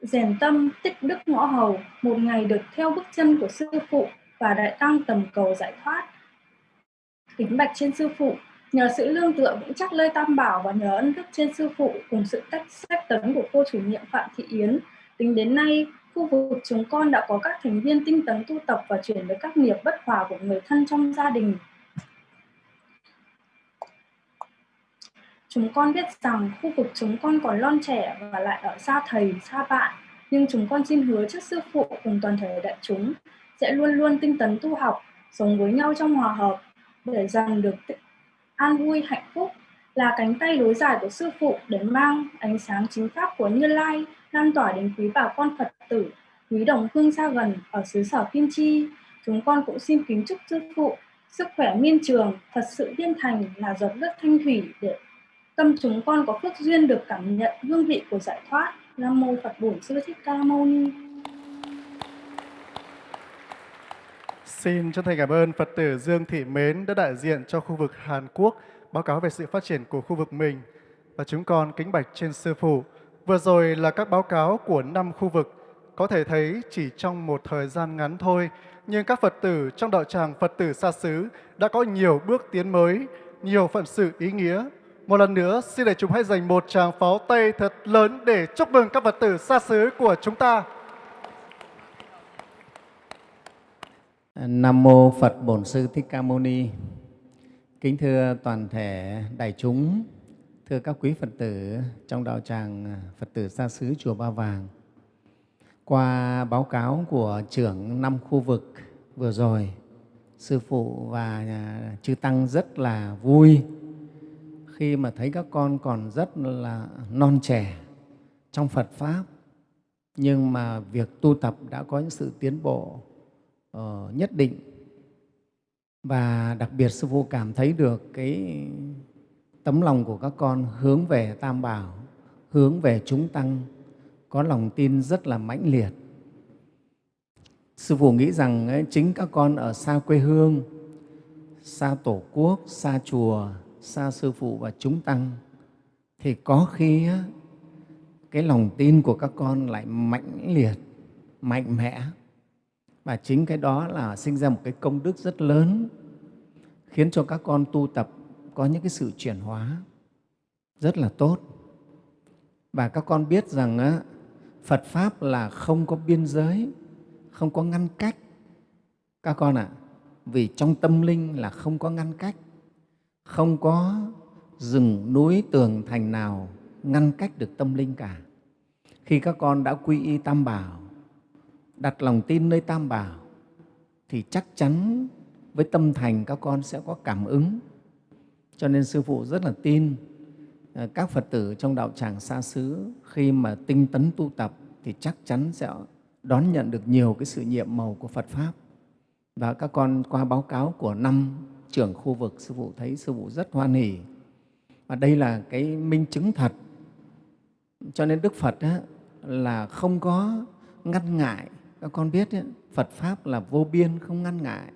rèn tâm, tích đức ngõ hầu, một ngày được theo bước chân của sư phụ và đại tăng tầm cầu giải thoát. Kính bạch trên sư phụ, nhờ sự lương tựa vững chắc lơi tam bảo và nhờ ân đức trên sư phụ cùng sự tách sách tấn của cô chủ nhiệm phạm thị yến, tính đến nay, khu vực chúng con đã có các thành viên tinh tấn tu tập và chuyển với các nghiệp bất hòa của người thân trong gia đình. Chúng con biết rằng khu vực chúng con còn non trẻ và lại ở xa thầy, xa bạn. Nhưng chúng con xin hứa trước sư phụ cùng toàn thể đại chúng sẽ luôn luôn tinh tấn tu học, sống với nhau trong hòa hợp để dần được an vui, hạnh phúc là cánh tay đối dài của sư phụ để mang ánh sáng chính pháp của Như Lai lan tỏa đến quý bà con Phật tử, quý đồng hương xa gần ở xứ sở Kim Chi. Chúng con cũng xin kính chúc sư phụ sức khỏe miên trường, thật sự viên thành là giọt nước thanh thủy để tâm chúng con có phước duyên được cảm nhận hương vị của giải thoát. Nam mô Phật Bổn Sư Thích Ca Mâu Ni. Xin chân thành cảm ơn Phật tử Dương Thị Mến đã đại diện cho khu vực Hàn Quốc báo cáo về sự phát triển của khu vực mình. Và chúng con kính bạch trên Sư Phụ. Vừa rồi là các báo cáo của năm khu vực. Có thể thấy chỉ trong một thời gian ngắn thôi, nhưng các Phật tử trong đạo tràng Phật tử xa xứ đã có nhiều bước tiến mới, nhiều phận sự ý nghĩa một lần nữa, xin để chúng hãy dành một tràng pháo tay thật lớn để chúc mừng các Phật tử xa xứ của chúng ta. Nam mô Phật Bổn Sư Thích Ca Mâu Ni. Kính thưa toàn thể đại chúng, thưa các quý Phật tử trong đạo tràng Phật tử xa xứ chùa Ba Vàng. qua báo cáo của trưởng năm khu vực vừa rồi, Sư Phụ và Chư Tăng rất là vui khi mà thấy các con còn rất là non trẻ trong Phật Pháp, nhưng mà việc tu tập đã có những sự tiến bộ uh, nhất định. Và đặc biệt Sư Phụ cảm thấy được cái tấm lòng của các con hướng về Tam Bảo, hướng về chúng Tăng, có lòng tin rất là mãnh liệt. Sư Phụ nghĩ rằng ấy, chính các con ở xa quê hương, xa Tổ quốc, xa chùa, xa Sư Phụ và chúng Tăng, thì có khi cái lòng tin của các con lại mãnh liệt, mạnh mẽ. Và chính cái đó là sinh ra một cái công đức rất lớn, khiến cho các con tu tập có những cái sự chuyển hóa rất là tốt. Và các con biết rằng Phật Pháp là không có biên giới, không có ngăn cách. Các con ạ, à, vì trong tâm linh là không có ngăn cách, không có rừng núi tường thành nào ngăn cách được tâm linh cả. Khi các con đã quy y Tam Bảo, đặt lòng tin nơi Tam Bảo, thì chắc chắn với tâm thành các con sẽ có cảm ứng. Cho nên Sư Phụ rất là tin à, các Phật tử trong đạo tràng xa xứ khi mà tinh tấn tu tập thì chắc chắn sẽ đón nhận được nhiều cái sự nhiệm màu của Phật Pháp. Và các con qua báo cáo của năm trưởng khu vực, Sư Phụ thấy Sư Phụ rất hoan hỉ. Và đây là cái minh chứng thật. Cho nên Đức Phật á, là không có ngăn ngại. Các con biết ấy, Phật Pháp là vô biên, không ngăn ngại.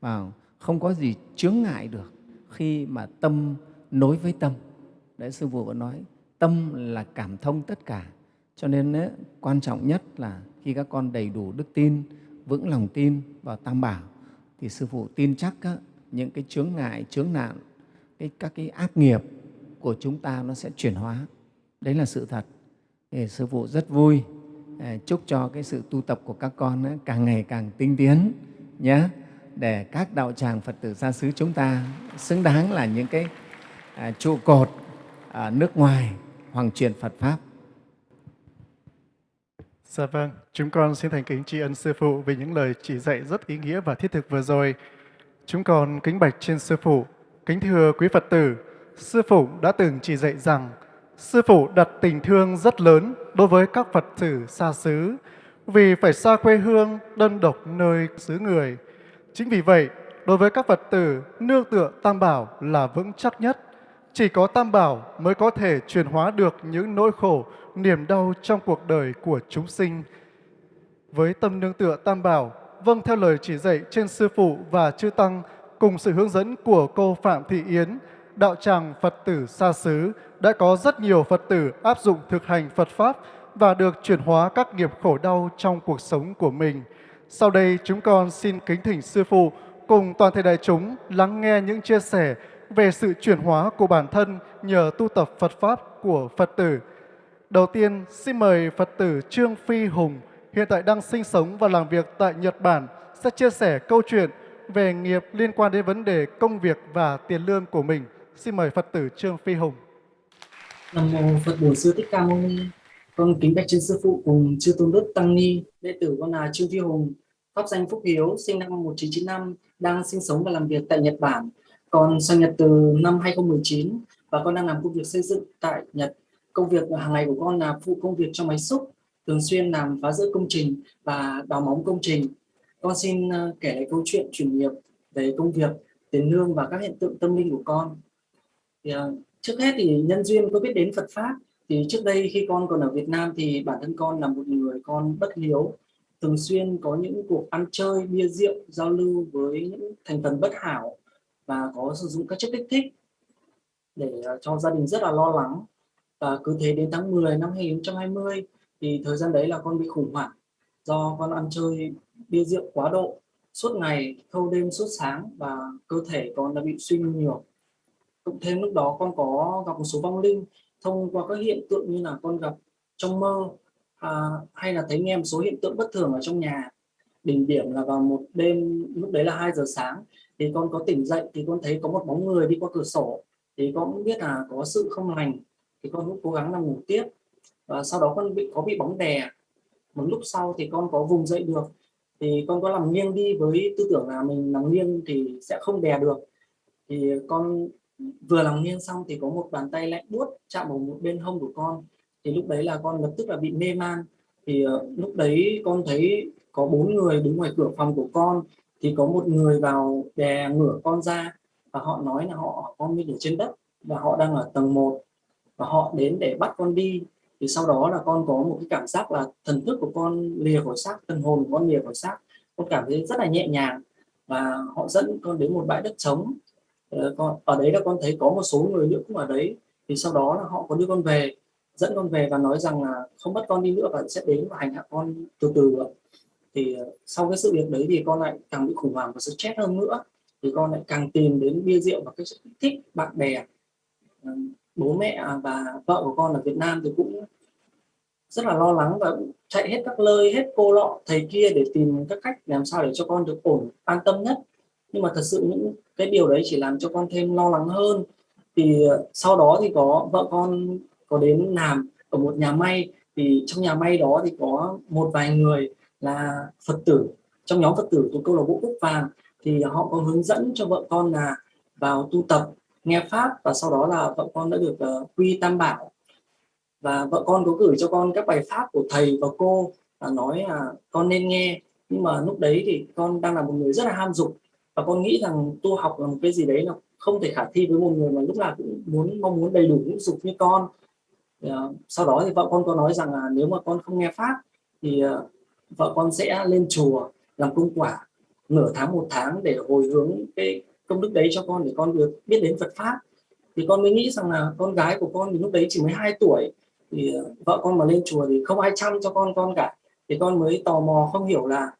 Và không có gì chướng ngại được khi mà tâm nối với tâm. Đấy, Sư Phụ vẫn nói, tâm là cảm thông tất cả. Cho nên ấy, quan trọng nhất là khi các con đầy đủ đức tin, vững lòng tin vào Tam Bảo, thì Sư Phụ tin chắc á, những cái chướng ngại, chướng nạn, cái, các cái ác nghiệp của chúng ta nó sẽ chuyển hóa. Đấy là sự thật. Thì Sư Phụ rất vui, à, chúc cho cái sự tu tập của các con ấy, càng ngày càng tinh tiến nhé để các đạo tràng Phật tử gia xứ chúng ta xứng đáng là những cái à, trụ cột ở nước ngoài hoàng truyền Phật Pháp. Dạ vâng, chúng con xin thành kính tri ân Sư Phụ vì những lời chỉ dạy rất ý nghĩa và thiết thực vừa rồi. Chúng con kính bạch trên Sư Phụ, kính thưa quý Phật tử, Sư Phụ đã từng chỉ dạy rằng Sư Phụ đặt tình thương rất lớn đối với các Phật tử xa xứ vì phải xa quê hương, đơn độc nơi xứ người. Chính vì vậy, đối với các Phật tử, nương tựa Tam Bảo là vững chắc nhất. Chỉ có Tam Bảo mới có thể chuyển hóa được những nỗi khổ, niềm đau trong cuộc đời của chúng sinh. Với tâm nương tựa Tam Bảo, vâng theo lời chỉ dạy trên Sư Phụ và Chư Tăng, cùng sự hướng dẫn của cô Phạm Thị Yến, đạo tràng Phật tử xa xứ, đã có rất nhiều Phật tử áp dụng thực hành Phật Pháp và được chuyển hóa các nghiệp khổ đau trong cuộc sống của mình. Sau đây chúng con xin kính thỉnh Sư Phụ cùng toàn thể đại chúng lắng nghe những chia sẻ về sự chuyển hóa của bản thân nhờ tu tập Phật Pháp của Phật tử. Đầu tiên, xin mời Phật tử Trương Phi Hùng, hiện tại đang sinh sống và làm việc tại Nhật Bản, sẽ chia sẻ câu chuyện về nghiệp liên quan đến vấn đề công việc và tiền lương của mình. Xin mời Phật tử Trương Phi Hùng. Nam mô Phật Bổn Sư Thích Ca Mâu Ni. Con kính bạch trên sư phụ cùng chư tôn đức tăng ni. Đệ tử con là Trương Phi Hùng, pháp danh Phúc Hiếu, sinh năm 1995, đang sinh sống và làm việc tại Nhật Bản. Còn sang Nhật từ năm 2019 và con đang làm công việc xây dựng tại Nhật. Công việc hàng ngày của con là phụ công việc cho máy xúc, thường xuyên làm phá rỡ công trình và đào móng công trình. Con xin ờ, kể lại câu chuyện chuyển nghiệp về công việc, tiền lương và các hiện tượng tâm linh của con. Thì, ờ, trước hết thì nhân duyên có biết đến Phật pháp thì trước đây khi con còn ở Việt Nam thì bản thân con là một người con bất hiếu thường xuyên có những cuộc ăn chơi bia rượu giao lưu với những thành phần bất hảo và có sử dụng các chất kích thích để ờ, cho gia đình rất là lo lắng và cứ thế đến tháng 10 năm 2020 thì thời gian đấy là con bị khủng hoảng do con ăn chơi bia rượu quá độ suốt ngày thâu đêm suốt sáng và cơ thể con đã bị suy nhiều. Cộng thêm lúc đó con có gặp một số vong linh thông qua các hiện tượng như là con gặp trong mơ à, hay là thấy nghe một số hiện tượng bất thường ở trong nhà. Đỉnh điểm là vào một đêm lúc đấy là 2 giờ sáng thì con có tỉnh dậy thì con thấy có một bóng người đi qua cửa sổ thì con cũng biết là có sự không lành thì con cũng cố gắng là ngủ tiếp và sau đó con bị, có bị bóng đè. Một lúc sau thì con có vùng dậy được. Thì con có làm nghiêng đi với tư tưởng là mình nằm nghiêng thì sẽ không đè được. Thì con vừa làm nghiêng xong thì có một bàn tay lạnh buốt chạm vào một bên hông của con. Thì lúc đấy là con lập tức là bị mê man. Thì ờ, lúc đấy con thấy có bốn người đứng ngoài cửa phòng của con. Thì có một người vào đè ngửa con ra và họ nói là họ con bị ở trên đất và họ đang ở tầng 1 và họ đến để bắt con đi thì sau đó là con có một cái cảm giác là thần thức của con lìa khỏi xác, thần hồn của con lìa khỏi xác. Con cảm thấy rất là nhẹ nhàng và họ dẫn con đến một bãi đất trống. Ờ, con, ở đấy là con thấy có một số người nữa cũng ở đấy. Thì sau đó là họ có đưa con về, dẫn con về và nói rằng là không bắt con đi nữa và sẽ đến và hành hạ con từ từ thì ờ, sau cái sự việc đấy thì con lại càng bị khủng hoảng và stress hơn nữa. Thì con lại càng tìm đến bia rượu và cái sự thích bạn bè bố mẹ à, và vợ của con ở Việt Nam thì cũng rất là lo lắng và chạy hết các nơi hết cô lọ, thầy kia để tìm các cách làm sao để cho con được ổn, an tâm nhất. Nhưng mà thật sự những cái điều đấy chỉ làm cho con thêm lo lắng hơn. Thì à, sau đó thì có vợ con có đến làm ở một nhà may. Thì trong nhà may đó thì có một vài người là Phật tử. Trong nhóm Phật tử của câu lạc bộ Cúc Vàng thì họ có hướng dẫn cho vợ con là vào tu tập nghe pháp và sau đó là vợ con đã được uh, quy tam bảo. Và vợ con có gửi cho con các bài pháp của thầy và cô và nói là con nên nghe. Nhưng mà lúc đấy thì con đang là một người rất là ham dục và con nghĩ rằng tu học là một cái gì đấy là không thể khả thi với một người mà lúc nào cũng muốn mong muốn đầy đủ những dục như con. Uh, sau đó thì vợ con có nói rằng là nếu mà con không nghe pháp thì uh, vợ con sẽ lên chùa làm công quả nửa tháng một tháng để hồi hướng cái công đức đấy cho con để con được biết đến Phật pháp. Thì con mới nghĩ rằng là con gái của con thì lúc đấy chỉ mới 2 tuổi, thì ờ, vợ con mà lên chùa thì không ai chăm cho con con cả. Thì con mới tò mò không hiểu là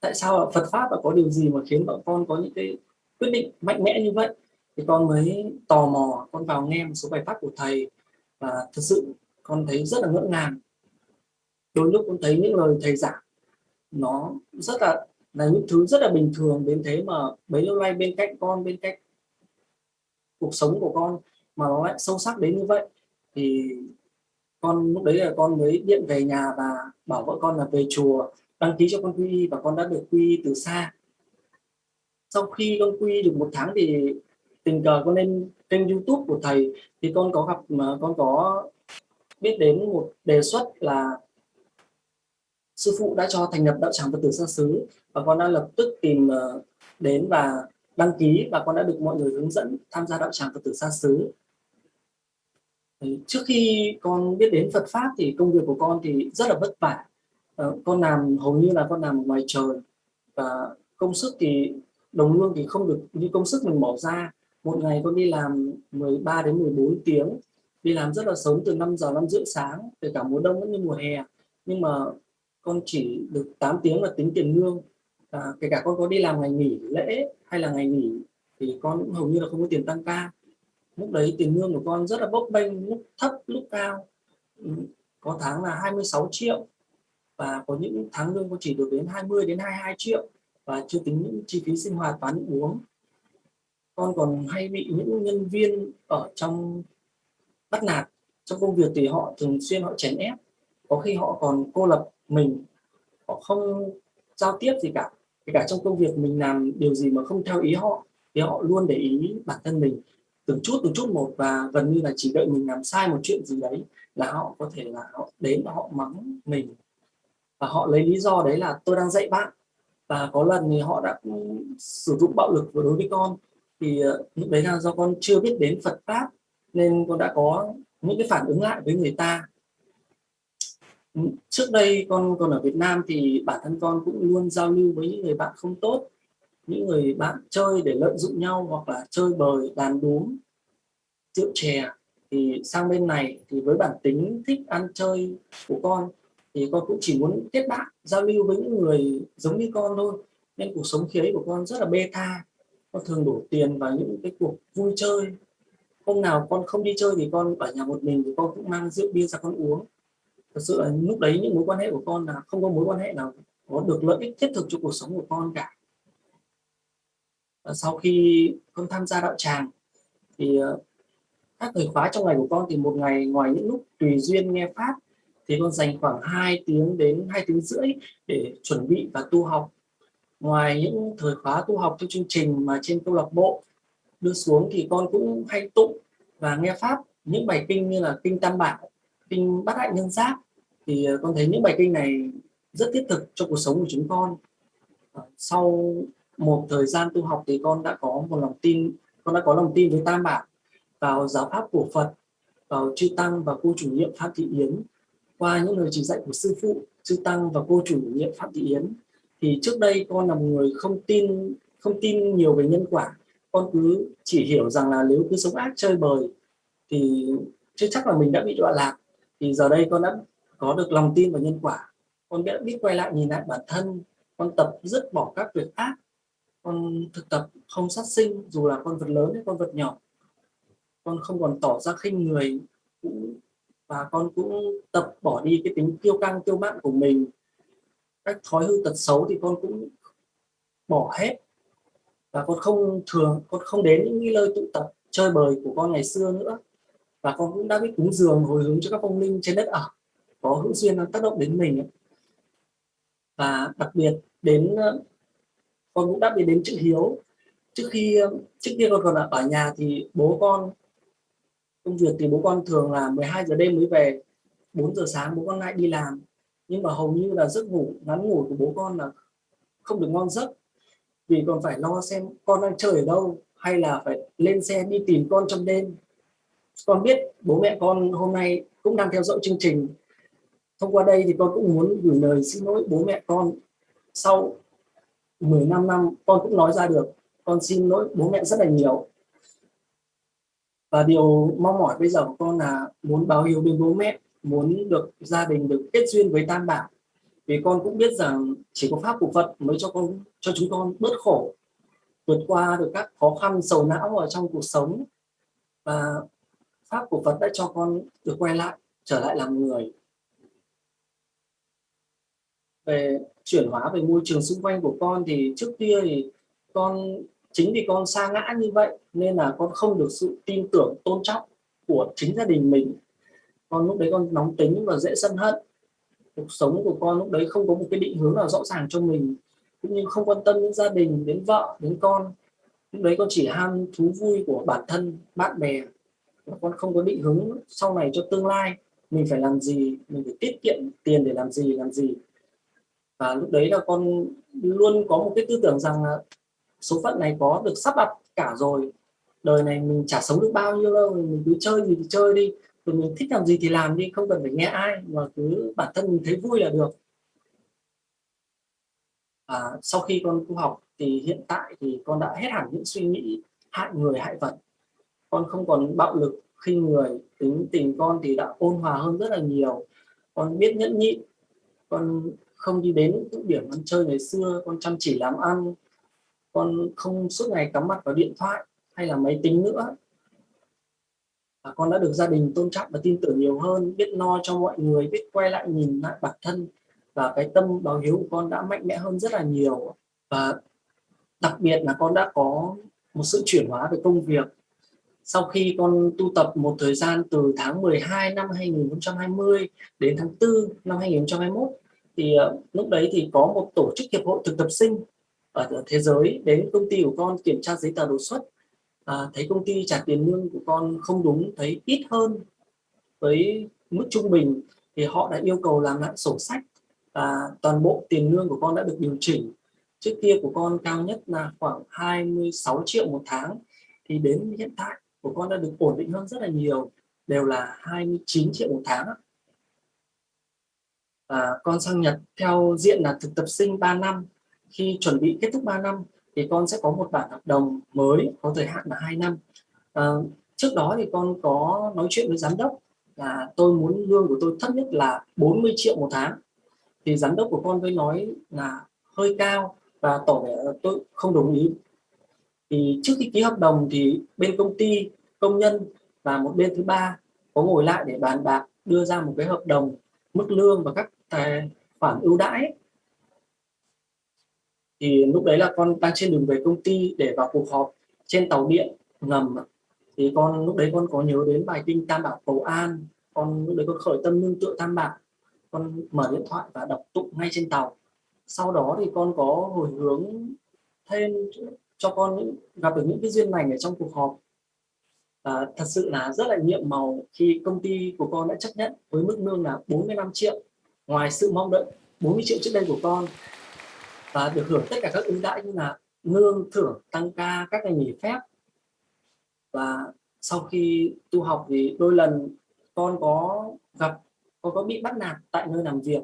tại sao Phật pháp là có điều gì mà khiến vợ con có những cái quyết định mạnh mẽ như vậy? Thì con mới tò mò, con vào nghe một số bài pháp của thầy và thực sự con thấy rất là ngỡ ngàng. Đôi lúc con thấy những lời thầy giảng nó rất là là những thứ rất là bình thường đến thế mà bấy lâu nay bên cạnh con, bên cạnh cuộc sống của con mà nó lại sâu sắc đến như vậy, thì con lúc đấy là con mới điện về nhà và bảo vợ con là về chùa, đăng ký cho con quy y và con đã được quy y từ xa. Sau khi con quy được một tháng thì tình cờ con lên kênh youtube của thầy, thì con có gặp mà con có biết đến một đề xuất là sư phụ đã cho thành lập đạo tràng Phật tử xa xứ và con đã lập tức tìm ờ, đến và đăng ký và con đã được mọi người hướng dẫn tham gia đạo tràng Phật tử xa xứ. Trước khi con biết đến Phật pháp thì công việc của con thì rất là vất vả. Ờ, con làm, hầu như là con làm ngoài trời và công sức thì đồng lương thì không được như công sức mình bỏ ra. Một ngày con đi làm 13 đến 14 tiếng, đi làm rất là sớm từ 5 giờ 5 rưỡi sáng, kể cả mùa đông cũng như mùa hè. Nhưng mà con chỉ được 8 tiếng là tính tiền lương à, kể cả con có đi làm ngày nghỉ lễ hay là ngày nghỉ thì con cũng hầu như là không có tiền tăng ca. Lúc đấy tiền lương của con rất là bốc bênh lúc thấp lúc cao. Ừ, có tháng là 26 triệu và có những tháng lương con chỉ được đến 20 đến 22 triệu và chưa tính những chi phí sinh hoạt và ăn uống. Con còn hay bị những nhân viên ở trong bắt nạt. Trong công việc thì họ thường xuyên họ chèn ép. Có khi họ còn cô lập mình họ không giao tiếp gì cả kể cả trong công việc mình làm điều gì mà không theo ý họ, thì họ luôn để ý bản thân mình từng chút từng chút một và gần như là chỉ đợi mình làm sai một chuyện gì đấy là họ có thể là họ đến và họ mắng mình. Và họ lấy lý do đấy là tôi đang dạy bạn. Và có lần thì họ đã sử dụng bạo lực đối với con. Thì ờ, lúc đấy là do con chưa biết đến Phật pháp nên con đã có những cái phản ứng lại với người ta trước đây con còn ở Việt Nam thì bản thân con cũng luôn giao lưu với những người bạn không tốt, những người bạn chơi để lợi dụng nhau hoặc là chơi bời, đàn đúm, rượu chè. Thì sang bên này thì với bản tính thích ăn chơi của con thì con cũng chỉ muốn kết bạn, giao lưu với những người giống như con thôi. Nên cuộc sống khi ấy của con rất là bê tha. Con thường đổ tiền vào những cái cuộc vui chơi. Hôm nào con không đi chơi thì con ở nhà một mình thì con cũng mang rượu bia ra con uống thật sự là lúc đấy những mối quan hệ của con là không có mối quan hệ nào có được lợi ích thiết thực cho cuộc sống của con cả. Và sau khi con tham gia đạo tràng thì ờ, các thời khóa trong ngày của con thì một ngày ngoài những lúc tùy duyên nghe pháp thì con dành khoảng 2 tiếng đến 2 tiếng rưỡi để chuẩn bị và tu học. Ngoài những thời khóa tu học theo chương trình mà trên câu lạc bộ đưa xuống thì con cũng hay tụng và nghe pháp, những bài kinh như là kinh tam bảo kinh bát hạnh nhân giáp. Thì ờ, con thấy những bài kinh này rất thiết thực cho cuộc sống của chúng con. Ờ, sau một thời gian tu học thì con đã có một lòng tin, con đã có lòng tin với tam bảo vào giáo pháp của phật, vào chư tăng và cô chủ nhiệm phạm thị yến. Qua những lời chỉ dạy của sư phụ, chư tăng và cô chủ nhiệm phạm thị yến, thì trước đây con là một người không tin không tin nhiều về nhân quả. Con cứ chỉ hiểu rằng là nếu cứ sống ác, chơi bời, thì chưa chắc là mình đã bị đọa lạc thì giờ đây con đã có được lòng tin vào nhân quả. Con đã biết quay lại nhìn lại bản thân. Con tập dứt bỏ các việc ác. Con thực tập không sát sinh, dù là con vật lớn hay con vật nhỏ. Con không còn tỏ ra khinh người và con cũng tập bỏ đi cái tính kiêu căng, kiêu mạn của mình. Các thói hư tật xấu thì con cũng bỏ hết. Và con không thường, con không đến những nơi tụ tập, chơi bời của con ngày xưa nữa và con cũng đã biết cúng dường hồi hướng cho các phong linh trên đất ở. Có hữu duyên tác động đến mình và đặc biệt đến ờ, con cũng đã biết đến chữ hiếu. Trước khi ờ, trước kia con còn ở nhà thì bố con, công việc thì bố con thường là 12 giờ đêm mới về 4 giờ sáng bố con lại đi làm. Nhưng mà hầu như là giấc ngủ, ngắn ngủ của bố con là không được ngon giấc. Vì còn phải lo xem con đang chơi ở đâu, hay là phải lên xe đi tìm con trong đêm con biết bố mẹ con hôm nay cũng đang theo dõi chương trình. Thông qua đây thì con cũng muốn gửi lời xin lỗi bố mẹ con. Sau 15 năm, con cũng nói ra được, con xin lỗi bố mẹ rất là nhiều. Và điều mong mỏi bây giờ của con là muốn báo hiếu đến bố mẹ, muốn được gia đình được kết duyên với tam bảo. Vì con cũng biết rằng chỉ có pháp của Phật mới cho con, cho chúng con bớt khổ, vượt qua được các khó khăn, sầu não ở trong cuộc sống. Và pháp của Phật đã cho con được quay lại, trở lại làm người. Về chuyển hóa về môi trường xung quanh của con thì trước kia thì con, chính vì con xa ngã như vậy nên là con không được sự tin tưởng, tôn trọng của chính gia đình mình. Con lúc đấy con nóng tính và dễ sân hận. Cuộc sống của con lúc đấy không có một cái định hướng nào rõ ràng cho mình, cũng như không quan tâm đến gia đình, đến vợ, đến con. Lúc đấy con chỉ ham thú vui của bản thân, bạn bè mà con không có định hướng sau này cho tương lai mình phải làm gì mình phải tiết kiệm tiền để làm gì làm gì. Và lúc đấy là con luôn có một cái tư tưởng rằng là số phận này có được sắp đặt cả rồi. Đời này mình chả sống được bao nhiêu đâu mình cứ chơi gì thì chơi đi rồi mình thích làm gì thì làm đi không cần phải nghe ai mà cứ bản thân mình thấy vui là được. À, sau khi con tu học thì hiện tại thì con đã hết hẳn những suy nghĩ hại người hại vật con không còn bạo lực. Khi người tính tình con thì đã ôn hòa hơn rất là nhiều. Con biết nhẫn nhịn. Con không đi đến những điểm ăn chơi ngày xưa. Con chăm chỉ làm ăn. Con không suốt ngày cắm mặt vào điện thoại hay là máy tính nữa. Và con đã được gia đình tôn trọng và tin tưởng nhiều hơn. Biết no cho mọi người, biết quay lại nhìn lại bản thân. Và cái tâm báo hiếu của con đã mạnh mẽ hơn rất là nhiều. Và đặc biệt là con đã có một sự chuyển hóa về công việc sau khi con tu tập một thời gian từ tháng 12 năm 2020 đến tháng 4 năm 2021 thì uh, lúc đấy thì có một tổ chức hiệp hội thực tập sinh ở thế giới đến công ty của con kiểm tra giấy tờ đột xuất. À, thấy công ty trả tiền lương của con không đúng thấy ít hơn với mức trung bình thì họ đã yêu cầu làm lại sổ sách và toàn bộ tiền lương của con đã được điều chỉnh. Trước kia của con cao nhất là khoảng 26 triệu một tháng thì đến hiện tại của con đã được ổn định hơn rất là nhiều đều là 29 triệu một tháng và con sang Nhật theo diện là thực tập sinh 3 năm. Khi chuẩn bị kết thúc 3 năm thì con sẽ có một bản hợp đồng mới có thời hạn là 2 năm. À, trước đó thì con có nói chuyện với giám đốc là tôi muốn lương của tôi thấp nhất là 40 triệu một tháng. Thì giám đốc của con mới nói là hơi cao và tỏ vẻ tôi không đồng ý thì trước khi ký hợp đồng thì bên công ty, công nhân và một bên thứ ba có ngồi lại để bàn bạc, đưa ra một cái hợp đồng mức lương và các tài khoản ưu đãi. Thì lúc đấy là con đang trên đường về công ty để vào cuộc họp trên tàu điện ngầm. Thì con, lúc đấy con có nhớ đến bài kinh tam bảo cầu an. Con, lúc đấy con khởi tâm nương tựa tam bảo con mở điện thoại và đọc tụng ngay trên tàu. Sau đó thì con có hồi hướng thêm cho con những, gặp được những cái duyên lành ở trong cuộc họp. Và thật sự là rất là nhiệm màu khi công ty của con đã chấp nhận với mức lương là 45 triệu, ngoài sự mong đợi 40 triệu trước đây của con. Và được hưởng tất cả các ưu đãi như là lương thưởng tăng ca, các ngày nghỉ phép. Và sau khi tu học thì đôi lần con có gặp, con có bị bắt nạt tại nơi làm việc.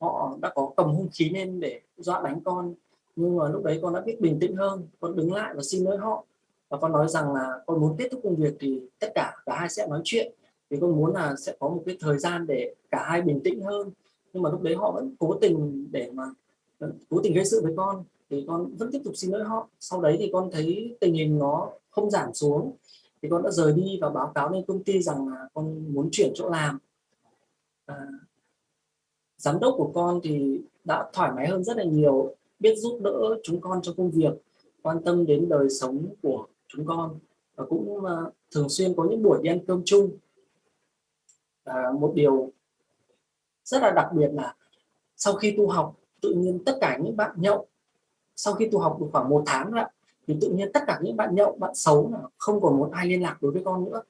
Họ đã có cầm hung khí lên để dọa đánh con nhưng mà lúc đấy con đã biết bình tĩnh hơn con đứng lại và xin lỗi họ. Và con nói rằng là con muốn kết thúc công việc thì tất cả cả hai sẽ nói chuyện. Thì con muốn là sẽ có một cái thời gian để cả hai bình tĩnh hơn. Nhưng mà lúc đấy họ vẫn cố tình để mà ờ, cố tình gây sự với con. Thì con vẫn tiếp tục xin lỗi họ. Sau đấy thì con thấy tình hình nó không giảm xuống. Thì con đã rời đi và báo cáo lên công ty rằng là con muốn chuyển chỗ làm. À, giám đốc của con thì đã thoải mái hơn rất là nhiều biết giúp đỡ chúng con trong công việc quan tâm đến đời sống của chúng con. Và cũng uh, thường xuyên có những buổi đi ăn cơm chung. À, một điều rất là đặc biệt là sau khi tu học tự nhiên tất cả những bạn nhậu sau khi tu học được khoảng một tháng rồi thì tự nhiên tất cả những bạn nhậu bạn xấu không còn một ai liên lạc đối với con nữa.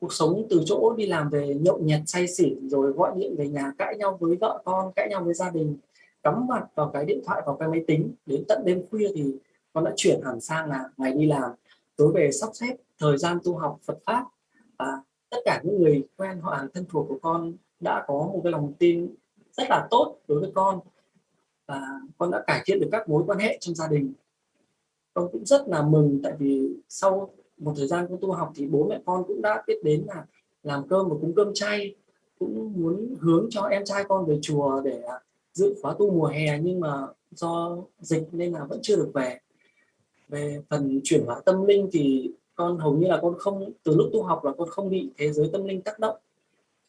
Cuộc sống từ chỗ đi làm về nhậu nhẹt say xỉn rồi gọi điện về nhà cãi nhau với vợ con cãi nhau với gia đình cắm mặt vào cái điện thoại, vào cái máy tính, đến tận đêm khuya thì con đã chuyển hẳn sang là ngày đi làm. Tối về sắp xếp thời gian tu học Phật pháp, và tất cả những người quen họ hàng thân thuộc của con đã có một cái lòng tin rất là tốt đối với con, và con đã cải thiện được các mối quan hệ trong gia đình. Con cũng rất là mừng tại vì sau một thời gian con tu học thì bố mẹ con cũng đã biết đến là làm cơm và cúng cơm chay, cũng muốn hướng cho em trai con về chùa để à, dự khóa tu mùa hè nhưng mà do dịch nên là vẫn chưa được về. Về phần chuyển hóa tâm linh thì con hầu như là con không từ lúc tu học là con không bị thế giới tâm linh tác động.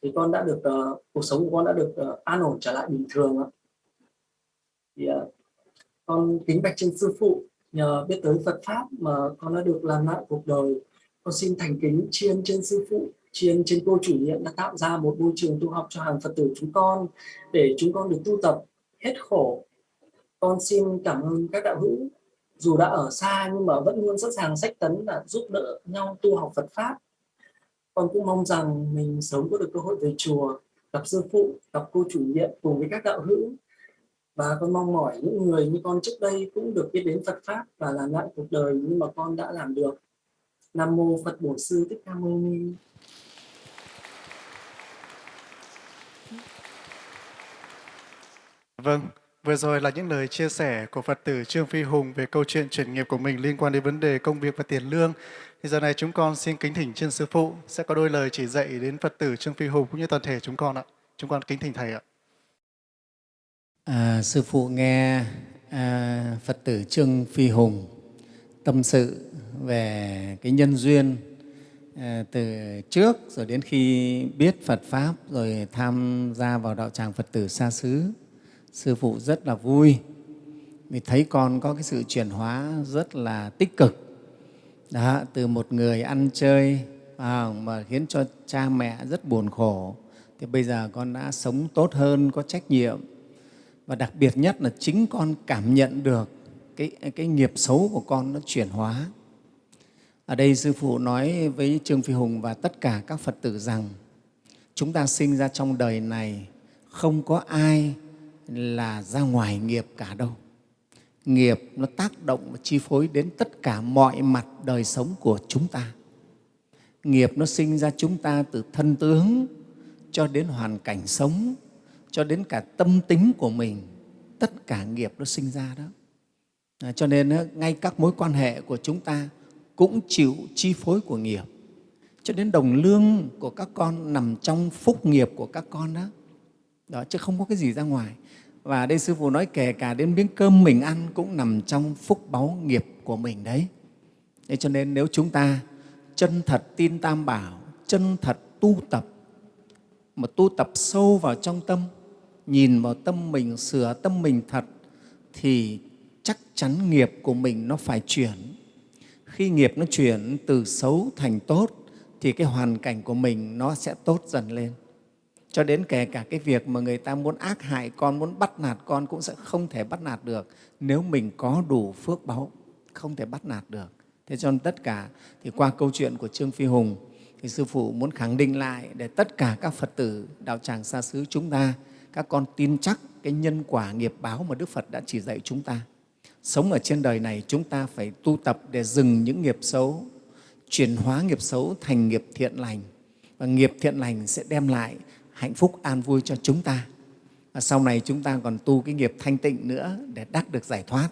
Thì con đã được uh, cuộc sống của con đã được uh, an ổn trở lại bình thường ạ. Thì uh, con kính bạch trên sư phụ nhờ biết tới Phật pháp mà con đã được làm lại cuộc đời. Con xin thành kính chiên trên sư phụ chiên trên cô chủ nhiệm đã tạo ra một môi trường tu học cho hàng Phật tử chúng con để chúng con được tu tập hết khổ. Con xin cảm ơn các đạo hữu. Dù đã ở xa nhưng mà vẫn luôn sẵn sàng sách tấn và giúp đỡ nhau tu học Phật pháp. Con cũng mong rằng mình sớm có được cơ hội về chùa, gặp sư phụ, gặp cô chủ nhiệm cùng với các đạo hữu. Và con mong mỏi những người như con trước đây cũng được biết đến Phật pháp và làm lại cuộc đời nhưng mà con đã làm được. Nam mô Phật Bổn Sư Thích Ca Mâu Ni. Vâng, vừa rồi là những lời chia sẻ của Phật tử Trương Phi Hùng về câu chuyện chuyển nghiệp của mình liên quan đến vấn đề công việc và tiền lương. Thì giờ này chúng con xin kính thỉnh trên Sư Phụ sẽ có đôi lời chỉ dạy đến Phật tử Trương Phi Hùng cũng như toàn thể chúng con ạ. Chúng con kính thỉnh Thầy ạ. À, sư Phụ nghe à, Phật tử Trương Phi Hùng tâm sự về cái nhân duyên à, từ trước rồi đến khi biết Phật Pháp rồi tham gia vào đạo tràng Phật tử xa xứ sư phụ rất là vui. Vì thấy con có cái sự chuyển hóa rất là tích cực. Đó, từ một người ăn chơi à, mà khiến cho cha mẹ rất buồn khổ thì bây giờ con đã sống tốt hơn có trách nhiệm. Và đặc biệt nhất là chính con cảm nhận được cái, cái nghiệp xấu của con nó chuyển hóa. Ở đây sư phụ nói với trương phi hùng và tất cả các phật tử rằng chúng ta sinh ra trong đời này không có ai là ra ngoài nghiệp cả đâu. Nghiệp nó tác động và chi phối đến tất cả mọi mặt đời sống của chúng ta. Nghiệp nó sinh ra chúng ta từ thân tướng cho đến hoàn cảnh sống, cho đến cả tâm tính của mình. Tất cả nghiệp nó sinh ra đó. À, cho nên ngay các mối quan hệ của chúng ta cũng chịu chi phối của nghiệp. Cho đến đồng lương của các con nằm trong phúc nghiệp của các con đó. đó chứ không có cái gì ra ngoài. Và đây Sư Phụ nói kể cả đến miếng cơm mình ăn cũng nằm trong phúc báu nghiệp của mình đấy. Thế cho nên nếu chúng ta chân thật tin Tam Bảo, chân thật tu tập, mà tu tập sâu vào trong tâm, nhìn vào tâm mình, sửa tâm mình thật, thì chắc chắn nghiệp của mình nó phải chuyển. Khi nghiệp nó chuyển từ xấu thành tốt, thì cái hoàn cảnh của mình nó sẽ tốt dần lên cho đến kể cả cái việc mà người ta muốn ác hại con, muốn bắt nạt con cũng sẽ không thể bắt nạt được. Nếu mình có đủ phước báu không thể bắt nạt được. Thế cho nên tất cả, thì qua câu chuyện của trương phi hùng, thì sư phụ muốn khẳng định lại để tất cả các phật tử, đạo tràng xa xứ chúng ta, các con tin chắc cái nhân quả nghiệp báo mà đức phật đã chỉ dạy chúng ta. Sống ở trên đời này, chúng ta phải tu tập để dừng những nghiệp xấu, chuyển hóa nghiệp xấu thành nghiệp thiện lành. Và nghiệp thiện lành sẽ đem lại hạnh phúc an vui cho chúng ta. Và sau này chúng ta còn tu cái nghiệp thanh tịnh nữa để đắc được giải thoát.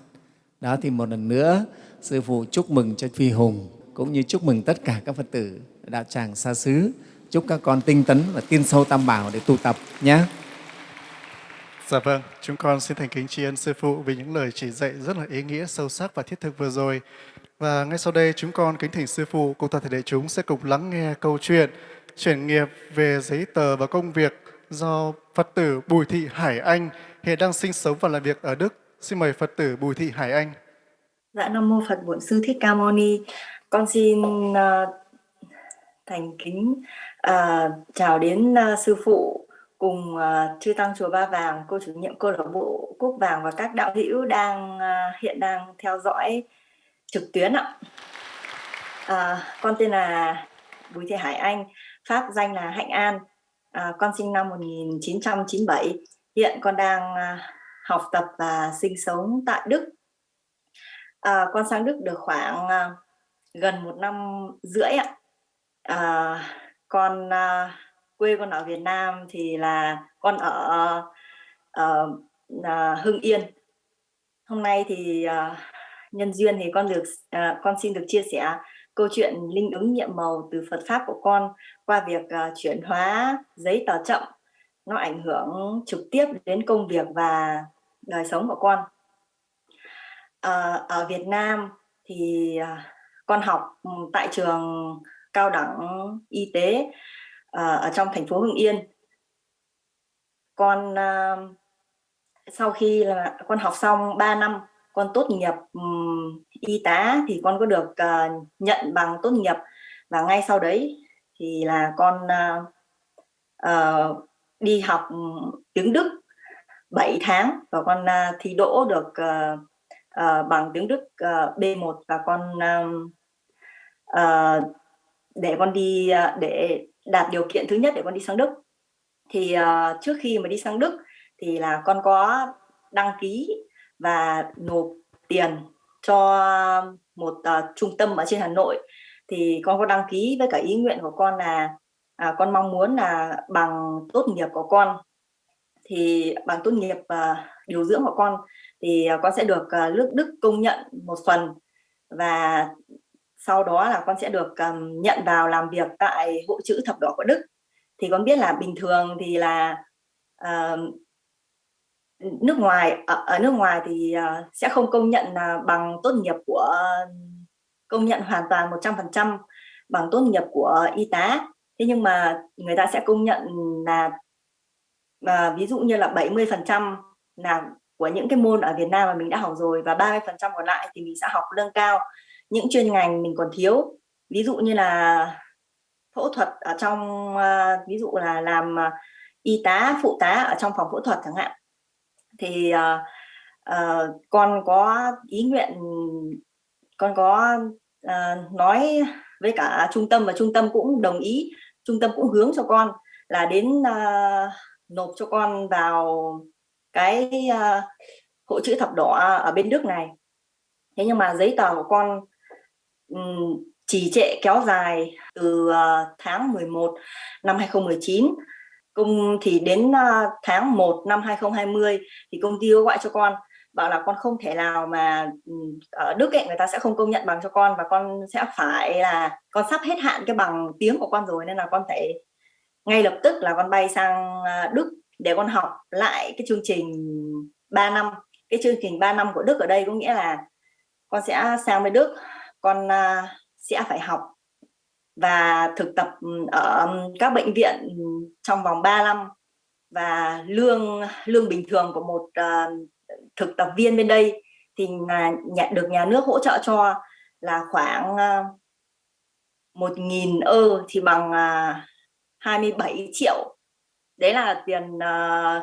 Đó thì một lần nữa sư phụ chúc mừng cho phi hùng cũng như chúc mừng tất cả các phật tử đạo tràng xa xứ. Chúc các con tinh tấn và tin sâu tam bảo để tu tập nhé. Dạ vâng, chúng con xin thành kính tri ân Sư Phụ vì những lời chỉ dạy rất là ý nghĩa, sâu sắc và thiết thực vừa rồi. Và ngay sau đây chúng con kính thỉnh Sư Phụ cùng toàn thể đại chúng sẽ cùng lắng nghe câu chuyện chuyển nghiệp về giấy tờ và công việc do Phật tử Bùi Thị Hải Anh hiện đang sinh sống và làm việc ở Đức. Xin mời Phật tử Bùi Thị Hải Anh. Dạ Nam Mô Phật Bổn Sư Thích Ca Mâu Ni. Con xin uh, thành kính uh, chào đến uh, Sư Phụ cùng uh, Chư Tăng Chùa Ba Vàng, cô chủ nhiệm câu lạc bộ Quốc Vàng và các đạo hữu đang uh, hiện đang theo dõi trực tuyến ạ. Uh, con tên là Bùi Thị Hải Anh, pháp danh là Hạnh An. À, con sinh năm 1997. Hiện con đang à, học tập và sinh sống tại Đức. À, con sang Đức được khoảng à, gần một năm rưỡi ạ. À, con à, quê con ở Việt Nam thì là con ở uh, uh, Hưng Yên. Hôm nay thì uh, nhân duyên thì con được uh, con xin được chia sẻ câu chuyện linh ứng nhiệm màu từ Phật pháp của con qua việc uh, chuyển hóa giấy tờ chậm nó ảnh hưởng trực tiếp đến công việc và đời sống của con. Uh, ở Việt Nam thì uh, con học ừ, tại trường cao đẳng y tế uh, ở trong thành phố Hưng Yên. Con uh, sau khi là con học xong 3 năm con tốt nghiệp um, y tá thì con có được uh, nhận bằng tốt nghiệp và ngay sau đấy thì là con uh, uh, đi học tiếng Đức 7 tháng và con uh, thi đỗ được uh, uh, bằng tiếng Đức uh, B1 và con uh, uh, để con đi uh, để đạt điều kiện thứ nhất để con đi sang Đức. Thì uh, trước khi mà đi sang Đức thì là con có đăng ký và nộp tiền cho một uh, trung tâm ở trên Hà Nội thì con có đăng ký với cả ý nguyện của con là à, con mong muốn là bằng tốt nghiệp của con. Thì bằng tốt nghiệp à, điều dưỡng của con thì à, con sẽ được uh, nước Đức công nhận một phần. Và sau đó là con sẽ được um, nhận vào làm việc tại hội chữ thập đỏ của Đức. Thì con biết là bình thường thì là uh, nước ngoài ở, ở nước ngoài thì uh, sẽ không công nhận uh, bằng tốt nghiệp của công nhận hoàn toàn 100% bằng tốt nghiệp của y tá. Thế nhưng mà người ta sẽ công nhận là và ví dụ như là 70% là của những cái môn ở Việt Nam mà mình đã học rồi và 30% còn lại thì mình sẽ học lương cao. Những chuyên ngành mình còn thiếu ví dụ như là phẫu thuật ở trong à, ví dụ là làm à, y tá phụ tá ở trong phòng phẫu thuật chẳng hạn. Thì à, ờ, uh, uh, con có ý nguyện con có à, nói với cả trung tâm và trung tâm cũng đồng ý trung tâm cũng hướng cho con là đến à, nộp cho con vào cái à, hội chữ thập đỏ ở bên Đức này. Thế nhưng mà giấy tờ của con um, trì trệ kéo dài từ uh, tháng 11 năm 2019 công thì đến uh, tháng 1 năm 2020 thì công ty gọi cho con bảo là con không thể nào mà ừ, ở Đức ấy, người ta sẽ không công nhận bằng cho con và con sẽ phải là con sắp hết hạn cái bằng tiếng của con rồi nên là con phải ngay lập tức là con bay sang à, Đức để con học lại cái chương trình 3 năm. Cái chương trình 3 năm của Đức ở đây có nghĩa là con sẽ sang bên Đức con à, sẽ phải học và thực tập ừ, ở ừ, các bệnh viện trong vòng 3 năm. Và lương lương bình thường của một uh, thực tập viên bên đây thì nhà, nhận được nhà nước hỗ trợ cho là khoảng ờ, một nghìn ơ thì bằng à, 27 triệu. Đấy là tiền ờ,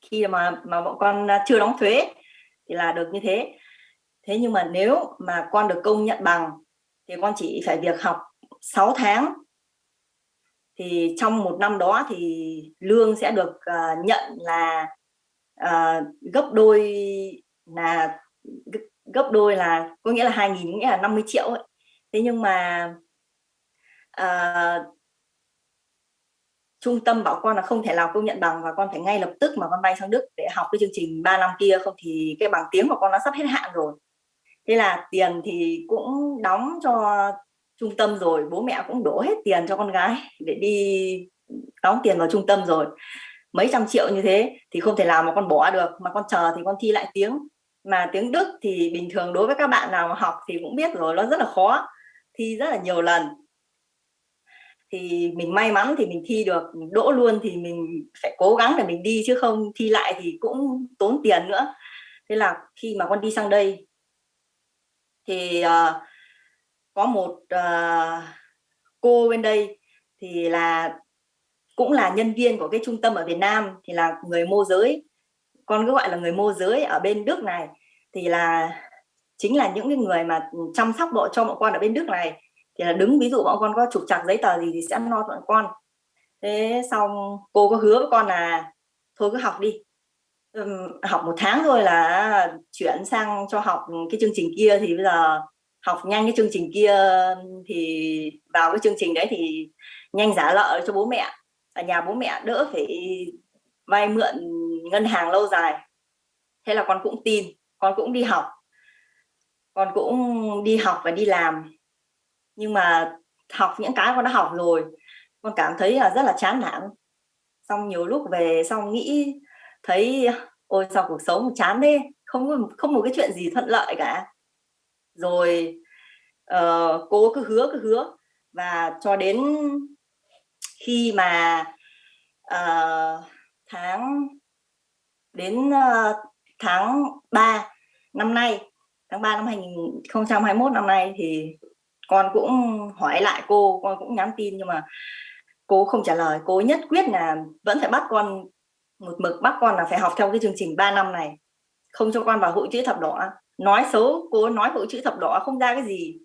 khi mà mà bọn con chưa đóng thuế thì là được như thế. Thế nhưng mà nếu mà con được công nhận bằng thì con chỉ phải việc học 6 tháng. Thì trong một năm đó thì lương sẽ được uh, nhận là uh, gấp đôi là gấp đôi là có nghĩa là 2.000 nghĩa là 50 triệu ấy. thế nhưng mà uh, trung tâm bảo con là không thể nào công nhận bằng và con phải ngay lập tức mà con bay sang Đức để học cái chương trình 3 năm kia không thì cái bằng tiếng của con nó sắp hết hạn rồi thế là tiền thì cũng đóng cho trung tâm rồi bố mẹ cũng đổ hết tiền cho con gái để đi đóng tiền vào trung tâm rồi mấy trăm triệu như thế thì không thể nào mà con bỏ được mà con chờ thì con thi lại tiếng. Mà tiếng Đức thì bình thường đối với các bạn nào mà học thì cũng biết rồi nó rất là khó thi rất là nhiều lần. Thì mình may mắn thì mình thi được đỗ luôn thì mình phải cố gắng để mình đi chứ không thi lại thì cũng tốn tiền nữa. Thế là khi mà con đi sang đây thì uh, có một uh, cô bên đây thì là cũng là nhân viên của cái trung tâm ở Việt Nam, thì là người môi giới. Con cứ gọi là người môi giới ở bên Đức này. Thì là chính là những cái người mà chăm sóc bộ cho bọn con ở bên Đức này. Thì là đứng, ví dụ bọn con có trục trặc giấy tờ gì thì sẽ lo bọn con. Thế xong cô có hứa với con là, thôi cứ học đi. Học một tháng thôi là chuyển sang cho học cái chương trình kia. Thì bây giờ học nhanh cái chương trình kia thì vào cái chương trình đấy thì nhanh giả lợi cho bố mẹ ở nhà bố mẹ đỡ phải vay mượn ngân hàng lâu dài. Thế là con cũng tin con cũng đi học. Con cũng đi học và đi làm. Nhưng mà học những cái con đã học rồi con cảm thấy là rất là chán nản. Xong nhiều lúc về xong nghĩ thấy ôi sao cuộc sống chán thế? Không không một cái chuyện gì thuận lợi cả. Rồi uh, cô cứ hứa cứ hứa. Và cho đến khi mà uh, tháng đến uh, tháng 3 năm nay tháng 3 năm 2021 năm nay thì con cũng hỏi lại cô con cũng nhắn tin nhưng mà cô không trả lời. Cô nhất quyết là vẫn phải bắt con một mực bắt con là phải học theo cái chương trình 3 năm này không cho con vào hội chữ thập đỏ. Nói xấu cô nói hội chữ thập đỏ không ra cái gì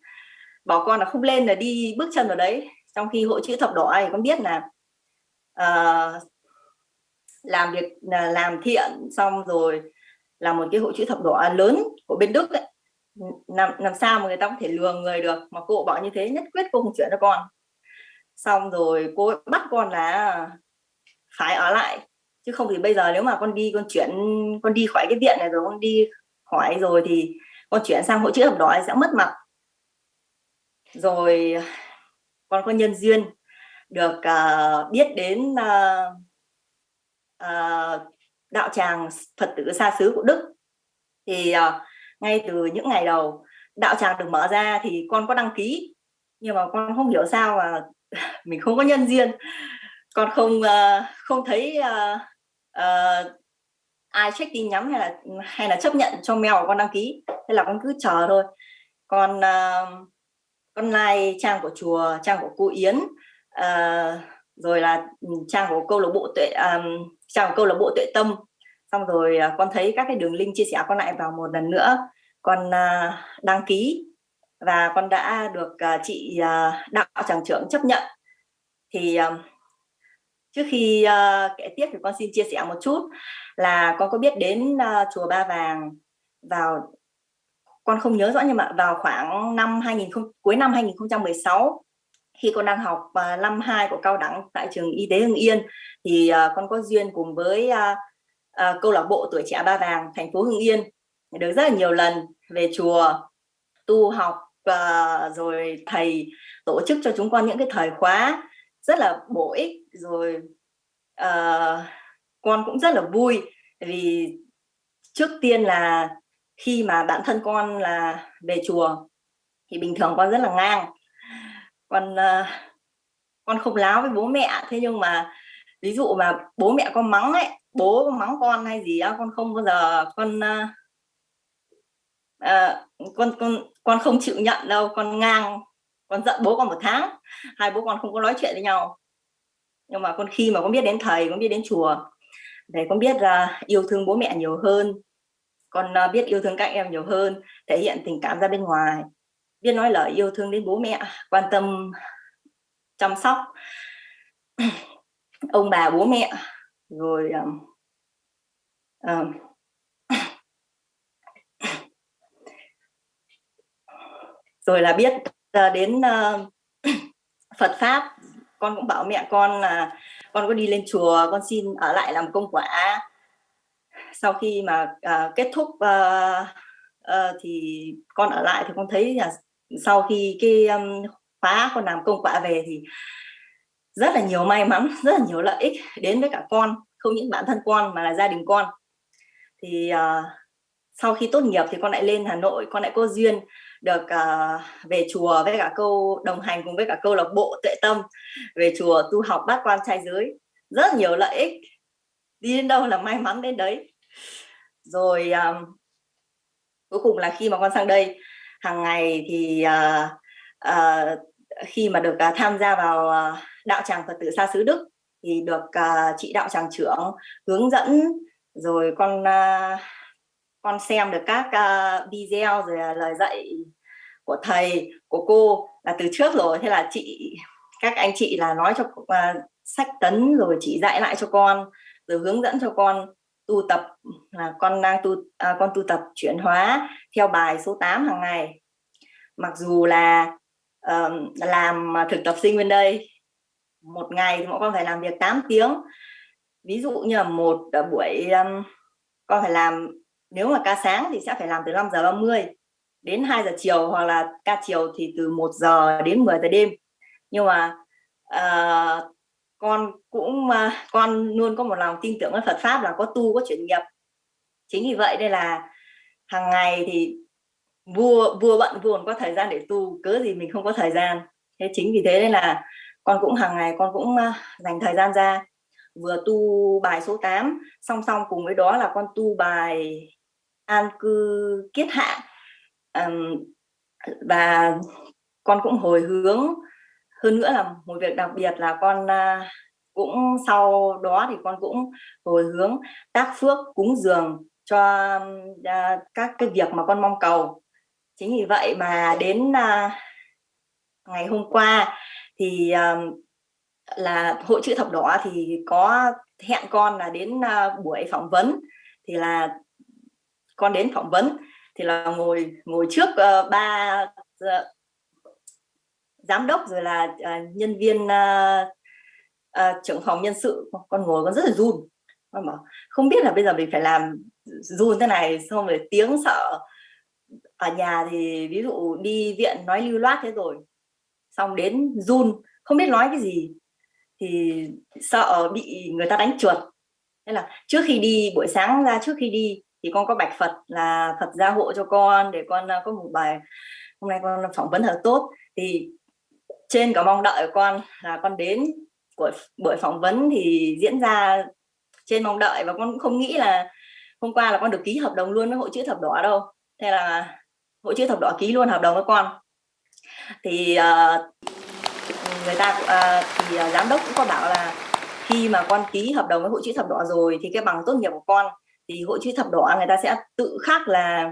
bảo con là không lên là đi bước chân vào đấy trong khi hội chữ thập đỏ này con biết là uh, làm việc là làm thiện xong rồi là một cái hội chữ thập đỏ lớn của bên Đức ấy. làm làm sao mà người ta có thể lừa người được mà cô bảo như thế nhất quyết cô không chuyển cho con xong rồi cô bắt con là phải ở lại chứ không thì bây giờ nếu mà con đi con chuyển con đi khỏi cái viện này rồi con đi khỏi rồi thì con chuyển sang hội chữ thập đỏ sẽ mất mặt rồi con có nhân duyên được uh, biết đến uh, uh, đạo tràng Phật tử xa xứ của Đức. Thì uh, ngay từ những ngày đầu đạo tràng được mở ra thì con có đăng ký nhưng mà con không hiểu sao mà [LAUGHS] mình không có nhân duyên. Con không uh, không thấy uh, uh, ai check tin nhắn hay là hay là chấp nhận cho mèo con đăng ký. Thế là con cứ chờ thôi. Con uh, con lai trang của chùa trang của cô Yến uh, rồi là ừ, trang của câu lạc bộ tuệ um, trang của câu lạc bộ tuệ tâm. Xong rồi uh, con thấy các cái đường link chia sẻ con lại vào một lần nữa. Con uh, đăng ký và con đã được uh, chị uh, đạo tràng trưởng chấp nhận. Thì uh, trước khi uh, kể tiếp thì con xin chia sẻ một chút là con có biết đến uh, chùa Ba Vàng vào con không nhớ rõ nhưng mà vào khoảng năm 2000 cuối năm 2016 khi con đang học uh, năm 2 của cao đẳng tại trường y tế Hưng Yên thì uh, con có duyên cùng với uh, uh, câu lạc bộ tuổi trẻ Ba Vàng thành phố Hưng Yên được rất là nhiều lần về chùa tu học và rồi thầy tổ chức cho chúng con những cái thời khóa rất là bổ ích rồi uh, con cũng rất là vui vì trước tiên là khi mà bản thân con là về chùa thì bình thường con rất là ngang. Con uh, con không láo với bố mẹ thế nhưng mà ví dụ mà bố mẹ con mắng ấy bố mắng con hay gì á con không bao giờ con uh, uh, con con con không chịu nhận đâu con ngang con giận bố con một tháng hai bố con không có nói chuyện với nhau. Nhưng mà con khi mà con biết đến thầy con biết đến chùa để con biết là yêu thương bố mẹ nhiều hơn con ờ, biết yêu thương các em nhiều hơn thể hiện tình cảm ra bên ngoài. Biết nói lời yêu thương đến bố mẹ quan tâm chăm sóc [CLEARS THROAT] ông bà bố mẹ rồi um, [CLEARS THROAT] rồi là biết uh, đến uh, [CLEARS THROAT] Phật pháp. Con cũng bảo mẹ con là con có đi lên chùa con xin ở lại làm công quả sau khi mà uh, kết thúc uh, uh, thì con ở lại thì con thấy là sau khi cái um, khóa con làm công quả về thì rất là nhiều may mắn [LAUGHS] rất là nhiều lợi ích đến với cả con không những bản thân con mà là gia đình con. Thì uh, sau khi tốt nghiệp thì con lại lên Hà Nội con lại có duyên được uh, về chùa với cả câu đồng hành cùng với cả câu lạc bộ tuệ tâm về chùa tu học bát quan trai giới. Rất nhiều lợi ích đi đến đâu là may mắn đến đấy rồi um, cuối cùng là khi mà con sang đây hàng ngày thì uh, uh, khi mà được uh, tham gia vào uh, đạo tràng Phật tử xa xứ Đức thì được uh, chị đạo tràng trưởng hướng dẫn rồi con uh, con xem được các uh, video rồi uh, lời dạy của thầy của cô là từ trước rồi. Thế là chị các anh chị là nói cho uh, sách tấn rồi chị dạy lại cho con rồi hướng dẫn cho con tu tập là con đang tu à, con tu tập chuyển hóa theo bài số 8 hàng ngày. Mặc dù là uh, làm thực tập sinh bên đây một ngày thì bọn con phải làm việc 8 tiếng. Ví dụ như là một à, buổi um, con phải làm nếu mà ca sáng thì sẽ phải làm từ 5 giờ 30 đến 2 giờ chiều hoặc là ca chiều thì từ 1 giờ đến 10 giờ đêm. Nhưng mà uh, con cũng ờ, con luôn có một lòng tin tưởng ở Phật pháp là có tu có chuyển nghiệp. Chính vì vậy đây là hàng ngày thì vua vua bận vua còn có thời gian để tu cớ gì mình không có thời gian. Thế chính vì thế nên là con cũng hàng ngày con cũng ờ, dành thời gian ra vừa tu bài số 8 song song cùng với đó là con tu bài an cư kiết hạ. Um, và con cũng hồi hướng hơn nữa là một việc đặc biệt là con uh, cũng sau đó thì con cũng hồi hướng tác phước cúng dường cho uh, các cái việc mà con mong cầu. Chính vì vậy mà đến uh, ngày hôm qua thì uh, là hội chữ thập đỏ thì có hẹn con là đến uh, buổi phỏng vấn. Thì là con đến phỏng vấn thì là ngồi ngồi trước uh, ba giám đốc rồi là uh, nhân viên uh, uh, trưởng phòng nhân sự. Con ngồi con rất là run. Con bảo không biết là bây giờ mình phải làm run thế này xong rồi tiếng sợ. Ở nhà thì ví dụ đi viện nói lưu loát thế rồi xong đến run không biết nói cái gì. Thì sợ bị người ta đánh chuột thế là trước khi đi buổi sáng ra trước khi đi thì con có bạch Phật là Phật gia hộ cho con để con có một bài hôm nay con phỏng vấn thật tốt. Thì trên có mong đợi của con là con đến của buổi phỏng vấn thì diễn ra trên mong đợi và con cũng không nghĩ là hôm qua là con được ký hợp đồng luôn với hội chữ thập đỏ đâu. Thế là hội chữ thập đỏ ký luôn hợp đồng với con. Thì uh, người ta uh, thì uh, giám đốc cũng có bảo là khi mà con ký hợp đồng với hội chữ thập đỏ rồi thì cái bằng tốt nghiệp của con thì hội chữ thập đỏ người ta sẽ tự khắc là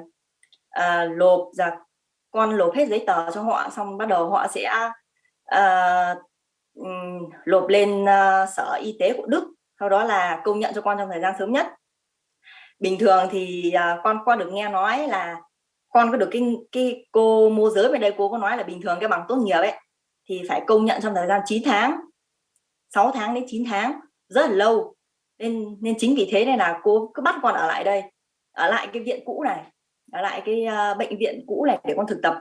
uh, lộp ra con lộp hết giấy tờ cho họ xong bắt đầu họ sẽ uh, lộp lên uh, sở y tế của Đức sau đó là công nhận cho con trong thời gian sớm nhất. Bình thường thì uh, con qua được nghe nói là con có được cái cái cô môi giới về đây cô có nói là bình thường cái bằng tốt nghiệp ấy thì phải công nhận trong thời gian 9 tháng 6 tháng đến 9 tháng rất là lâu. Nên nên chính vì thế này là cô cứ bắt con ở lại đây ở lại cái viện cũ này ở lại cái uh, bệnh viện cũ này để con thực tập.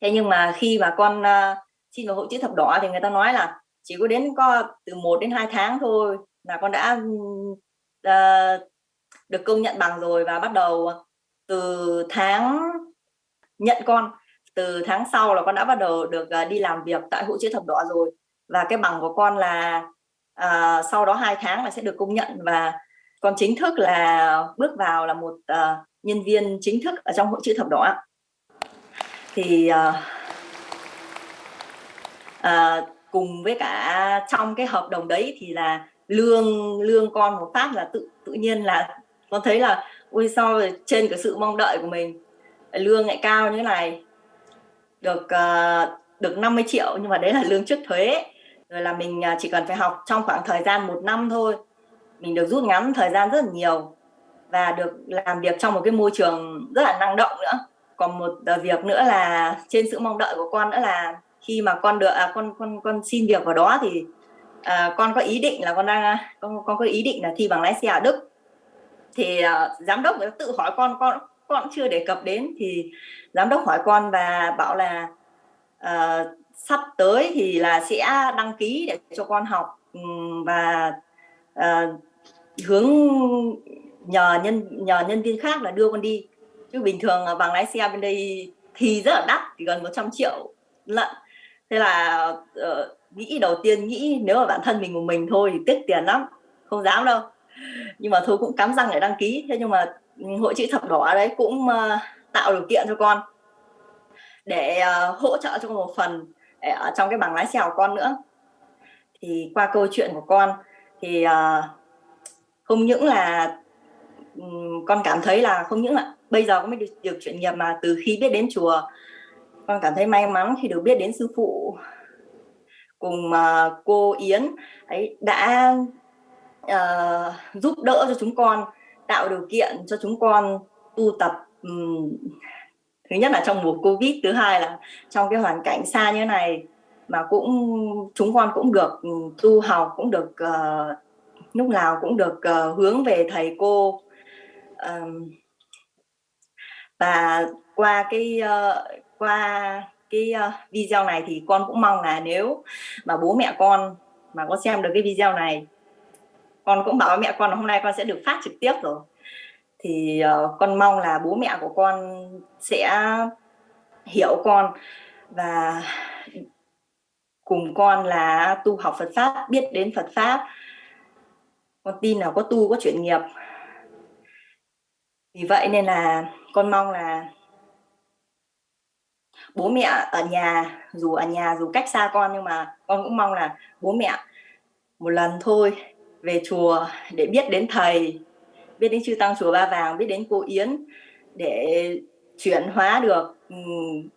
Thế nhưng mà khi mà con uh, xin vào hội chữ thập đỏ thì người ta nói là chỉ có đến có từ 1 đến 2 tháng thôi là con đã uh, được công nhận bằng rồi và bắt đầu ờ, từ tháng nhận con từ tháng sau là con đã bắt đầu được uh, đi làm việc tại hội chữ thập đỏ rồi. Và cái bằng của con là uh, sau đó hai tháng là sẽ được công nhận và con chính thức là bước vào là một uh, nhân viên chính thức ở trong hội chữ thập đỏ. Thì uh, Ờ, cùng với cả trong cái hợp đồng đấy thì là lương lương con một phát là tự tự nhiên là con thấy là ui sao trên cái sự mong đợi của mình? Lương lại cao như thế này. Được uh, được 50 triệu nhưng mà đấy là lương trước thuế. Rồi là mình à, chỉ cần phải học trong khoảng thời gian một năm thôi. Mình được rút ngắn thời gian rất là nhiều và được làm việc trong một cái môi trường rất là năng động nữa. Còn một à, việc nữa là trên sự mong đợi của con nữa là khi mà con được à, con con con xin việc vào đó thì à, con có ý định là con đang à, con con có ý định là thi bằng lái xe ở Đức. Thì à, giám đốc người tự hỏi con con con chưa đề cập đến thì giám đốc hỏi con và bảo là à, sắp tới thì là sẽ đăng ký để cho con học và à, hướng nhờ nhân nhờ nhân viên khác là đưa con đi. Chứ bình thường bằng lái xe bên đây thì rất là đắt thì gần 100 triệu lận thế là uh, nghĩ đầu tiên nghĩ nếu mà bản thân mình một mình thôi thì tiếc tiền lắm không dám đâu. Nhưng mà thôi cũng cắm răng để đăng ký. Thế nhưng mà ừ, hội chữ thập đỏ đấy cũng uh, tạo điều kiện cho con để uh, hỗ trợ cho một phần để ở trong cái bằng lái xe của con nữa. Thì qua câu chuyện của con thì uh, không những là um, con cảm thấy là không những là bây giờ có mới được, được chuyển nghiệp mà từ khi biết đến chùa con cảm thấy may mắn khi được biết đến sư phụ cùng uh, cô Yến. Ấy đã uh, giúp đỡ cho chúng con tạo điều kiện cho chúng con tu tập um, thứ nhất là trong mùa covid thứ hai là trong cái hoàn cảnh xa như thế này mà cũng chúng con cũng được ừ, tu học cũng được uh, lúc nào cũng được uh, hướng về thầy cô. Uh, và qua cái uh, qua cái uh, video này thì con cũng mong là nếu mà bố mẹ con mà có xem được cái video này con cũng bảo mẹ con là hôm nay con sẽ được phát trực tiếp rồi. Thì uh, con mong là bố mẹ của con sẽ hiểu con và cùng con là tu học Phật pháp biết đến Phật pháp. Con tin là có tu có chuyển nghiệp. Vì vậy nên là con mong là bố mẹ ở nhà, dù ở nhà dù cách xa con nhưng mà con cũng mong là bố mẹ một lần thôi về chùa để biết đến thầy, biết đến chư tăng chùa ba vàng, biết đến cô yến để chuyển hóa được ừ,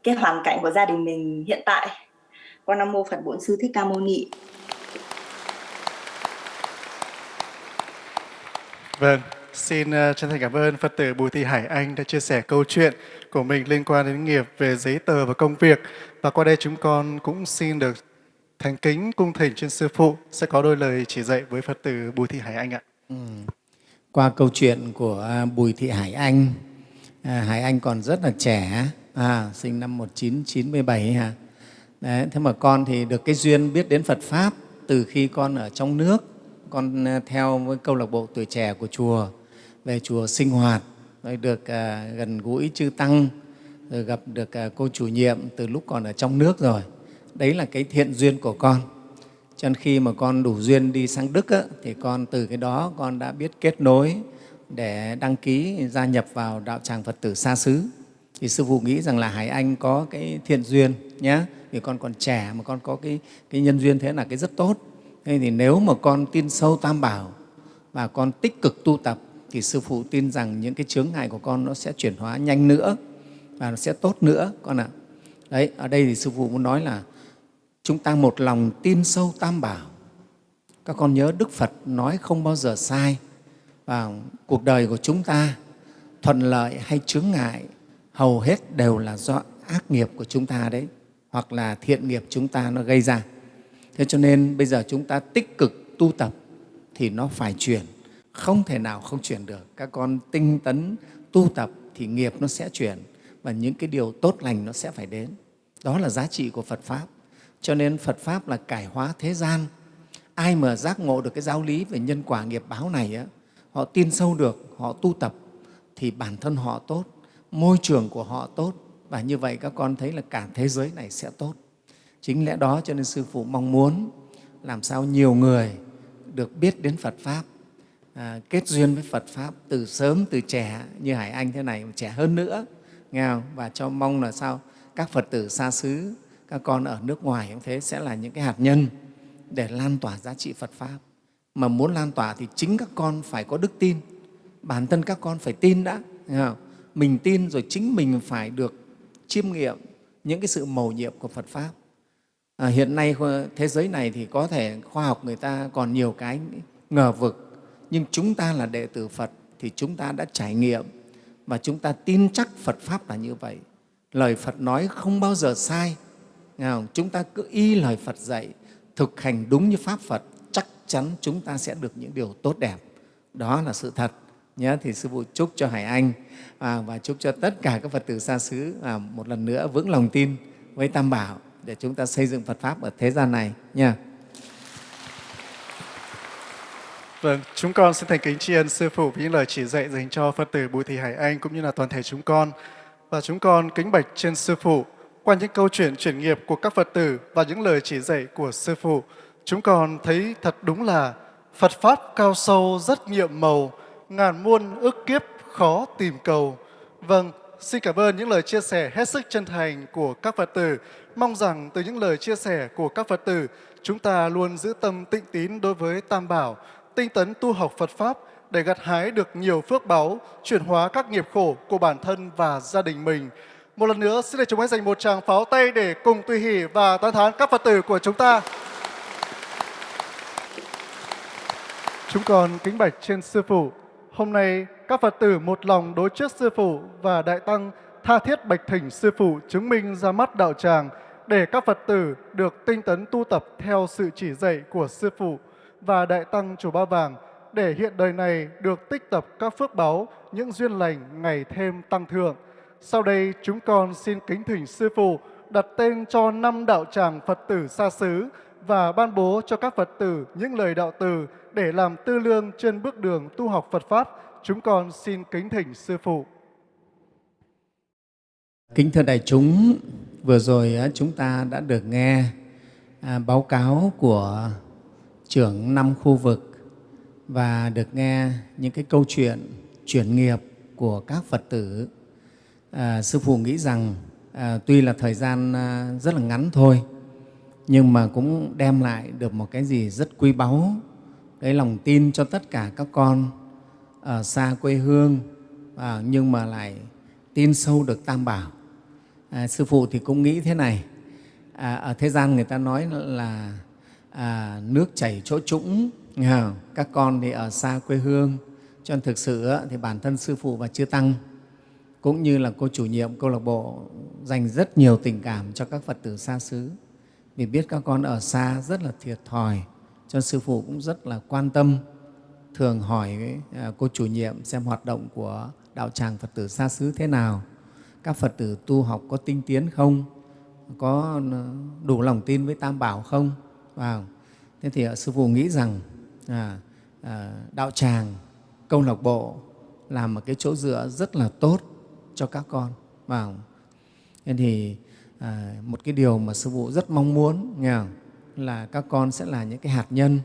cái hoàn cảnh của gia đình mình hiện tại. Con nam mô phật bổn sư thích ca mâu ni. Vâng xin ờ, chân thành cảm ơn phật tử bùi thị hải anh đã chia sẻ câu chuyện của mình liên quan đến nghiệp về giấy tờ và công việc. Và qua đây chúng con cũng xin được thành kính cung thỉnh trên sư phụ sẽ có đôi lời chỉ dạy với phật tử bùi thị hải anh ạ. Ừ. qua câu chuyện của à, bùi thị hải anh à, hải anh còn rất là trẻ à, sinh năm 1997 hả Đấy, thế mà con thì được cái duyên biết đến Phật pháp từ khi con ở trong nước. Con à, theo với câu lạc bộ tuổi trẻ của chùa về chùa sinh hoạt rồi được à, gần gũi chư tăng rồi gặp được à, cô chủ nhiệm từ lúc còn ở trong nước rồi. Đấy là cái thiện duyên của con. Cho nên khi mà con đủ duyên đi sang đức á, thì con từ cái đó con đã biết kết nối để đăng ký gia nhập vào đạo tràng phật tử xa xứ. Thì sư phụ nghĩ rằng là hải anh có cái thiện duyên nhé vì con còn trẻ mà con có cái, cái nhân duyên thế là cái rất tốt. Nên thì nếu mà con tin sâu tam bảo và con tích cực tu tập thì sư phụ tin rằng những cái chướng ngại của con nó sẽ chuyển hóa nhanh nữa và nó sẽ tốt nữa con ạ. Đấy, ở đây thì sư phụ muốn nói là chúng ta một lòng tin sâu tam bảo. Các con nhớ Đức Phật nói không bao giờ sai và cuộc đời của chúng ta thuận lợi hay chướng ngại hầu hết đều là do ác nghiệp của chúng ta đấy hoặc là thiện nghiệp chúng ta nó gây ra. Thế cho nên bây giờ chúng ta tích cực tu tập thì nó phải chuyển không thể nào không chuyển được. Các con tinh tấn tu tập thì nghiệp nó sẽ chuyển và những cái điều tốt lành nó sẽ phải đến. Đó là giá trị của phật pháp. Cho nên phật pháp là cải hóa thế gian. Ai mà giác ngộ được cái giáo lý về nhân quả nghiệp báo này á, họ tin sâu được họ tu tập thì bản thân họ tốt môi trường của họ tốt. Và như vậy các con thấy là cả thế giới này sẽ tốt. Chính lẽ đó cho nên sư phụ mong muốn làm sao nhiều người được biết đến phật pháp à, kết duyên với Phật Pháp từ sớm, từ trẻ như Hải Anh thế này, trẻ hơn nữa, nghe không? Và cho mong là sao các Phật tử xa xứ, các con ở nước ngoài cũng thế sẽ là những cái hạt nhân để lan tỏa giá trị Phật Pháp. Mà muốn lan tỏa thì chính các con phải có đức tin. Bản thân các con phải tin đã. Mình tin rồi chính mình phải được chiêm nghiệm những cái sự mầu nhiệm của Phật Pháp. À, hiện nay thế giới này thì có thể khoa học người ta còn nhiều cái ngờ vực, nhưng chúng ta là đệ tử Phật thì chúng ta đã trải nghiệm và chúng ta tin chắc Phật Pháp là như vậy. Lời Phật nói không bao giờ sai. Không? Chúng ta cứ y lời Phật dạy, thực hành đúng như Pháp Phật, chắc chắn chúng ta sẽ được những điều tốt đẹp. Đó là sự thật. Nhớ thì Sư Phụ chúc cho Hải Anh à, và chúc cho tất cả các Phật tử xa xứ à, một lần nữa vững lòng tin với Tam Bảo để chúng ta xây dựng Phật Pháp ở thế gian này nha. Vâng, chúng con xin thành kính tri ân Sư Phụ với những lời chỉ dạy dành cho Phật tử Bùi Thị Hải Anh cũng như là toàn thể chúng con. Và chúng con kính bạch trên Sư Phụ qua những câu chuyện chuyển nghiệp của các Phật tử và những lời chỉ dạy của Sư Phụ. Chúng con thấy thật đúng là Phật Pháp cao sâu rất nhiệm màu, ngàn muôn ước kiếp khó tìm cầu. Vâng, xin cảm ơn những lời chia sẻ hết sức chân thành của các Phật tử. Mong rằng từ những lời chia sẻ của các Phật tử, chúng ta luôn giữ tâm tịnh tín đối với Tam Bảo, tinh tấn tu học Phật Pháp để gặt hái được nhiều phước báu, chuyển hóa các nghiệp khổ của bản thân và gia đình mình. Một lần nữa, xin để chúng hãy dành một tràng pháo tay để cùng tùy hỷ và tán thán các Phật tử của chúng ta. Chúng con kính bạch trên Sư Phụ. Hôm nay, các Phật tử một lòng đối trước Sư Phụ và Đại Tăng tha thiết bạch thỉnh Sư Phụ chứng minh ra mắt đạo tràng để các Phật tử được tinh tấn tu tập theo sự chỉ dạy của Sư Phụ và Đại Tăng Chùa Ba Vàng để hiện đời này được tích tập các phước báu, những duyên lành ngày thêm tăng thượng. Sau đây chúng con xin kính thỉnh Sư Phụ đặt tên cho năm đạo tràng Phật tử xa xứ và ban bố cho các Phật tử những lời đạo từ để làm tư lương trên bước đường tu học Phật Pháp. Chúng con xin kính thỉnh Sư Phụ. Kính thưa đại chúng, vừa rồi chúng ta đã được nghe à, báo cáo của trưởng năm khu vực và được nghe những cái câu chuyện chuyển nghiệp của các Phật tử. À, Sư Phụ nghĩ rằng à, tuy là thời gian à, rất là ngắn thôi, nhưng mà cũng đem lại được một cái gì rất quý báu, cái lòng tin cho tất cả các con ở xa quê hương, à, nhưng mà lại tin sâu được Tam Bảo. À, Sư Phụ thì cũng nghĩ thế này, à, ở thế gian người ta nói là à, nước chảy chỗ trũng, các con thì ở xa quê hương, cho nên thực sự thì bản thân Sư Phụ và Chư Tăng cũng như là cô chủ nhiệm câu lạc bộ dành rất nhiều tình cảm cho các Phật tử xa xứ. Vì biết các con ở xa rất là thiệt thòi cho nên Sư Phụ cũng rất là quan tâm thường hỏi à, cô chủ nhiệm xem hoạt động của đạo tràng Phật tử xa xứ thế nào. Các Phật tử tu học có tinh tiến không? Có à, đủ lòng tin với Tam Bảo không? Vào thế thì ờ, Sư Phụ nghĩ rằng à, à, đạo tràng câu lạc bộ là một cái chỗ dựa rất là tốt cho các con. Vào nên thì à, một cái điều mà sư phụ rất mong muốn nghe là các con sẽ là những cái hạt nhân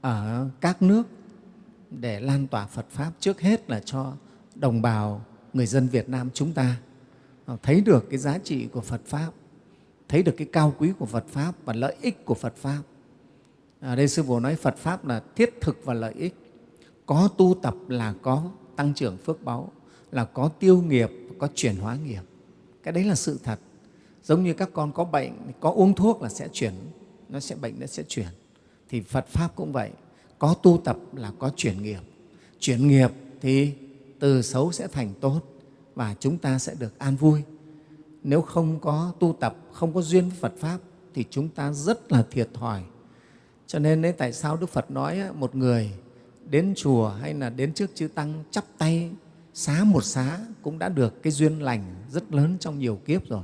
ở các nước để lan tỏa Phật pháp trước hết là cho đồng bào người dân Việt Nam chúng ta. Ờ, thấy được cái giá trị của Phật pháp thấy được cái cao quý của Phật pháp và lợi ích của Phật pháp. À đây sư phụ nói Phật pháp là thiết thực và lợi ích. Có tu tập là có tăng trưởng phước báu là có tiêu nghiệp, có chuyển hóa nghiệp. Cái đấy là sự thật. Giống như các con có bệnh, có uống thuốc là sẽ chuyển, nó sẽ bệnh nó sẽ chuyển. Thì phật pháp cũng vậy. Có tu tập là có chuyển nghiệp. Chuyển nghiệp thì từ xấu sẽ thành tốt và chúng ta sẽ được an vui nếu không có tu tập không có duyên với phật pháp thì chúng ta rất là thiệt thòi cho nên đấy tại sao đức phật nói một người đến chùa hay là đến trước chư tăng chắp tay xá một xá cũng đã được cái duyên lành rất lớn trong nhiều kiếp rồi.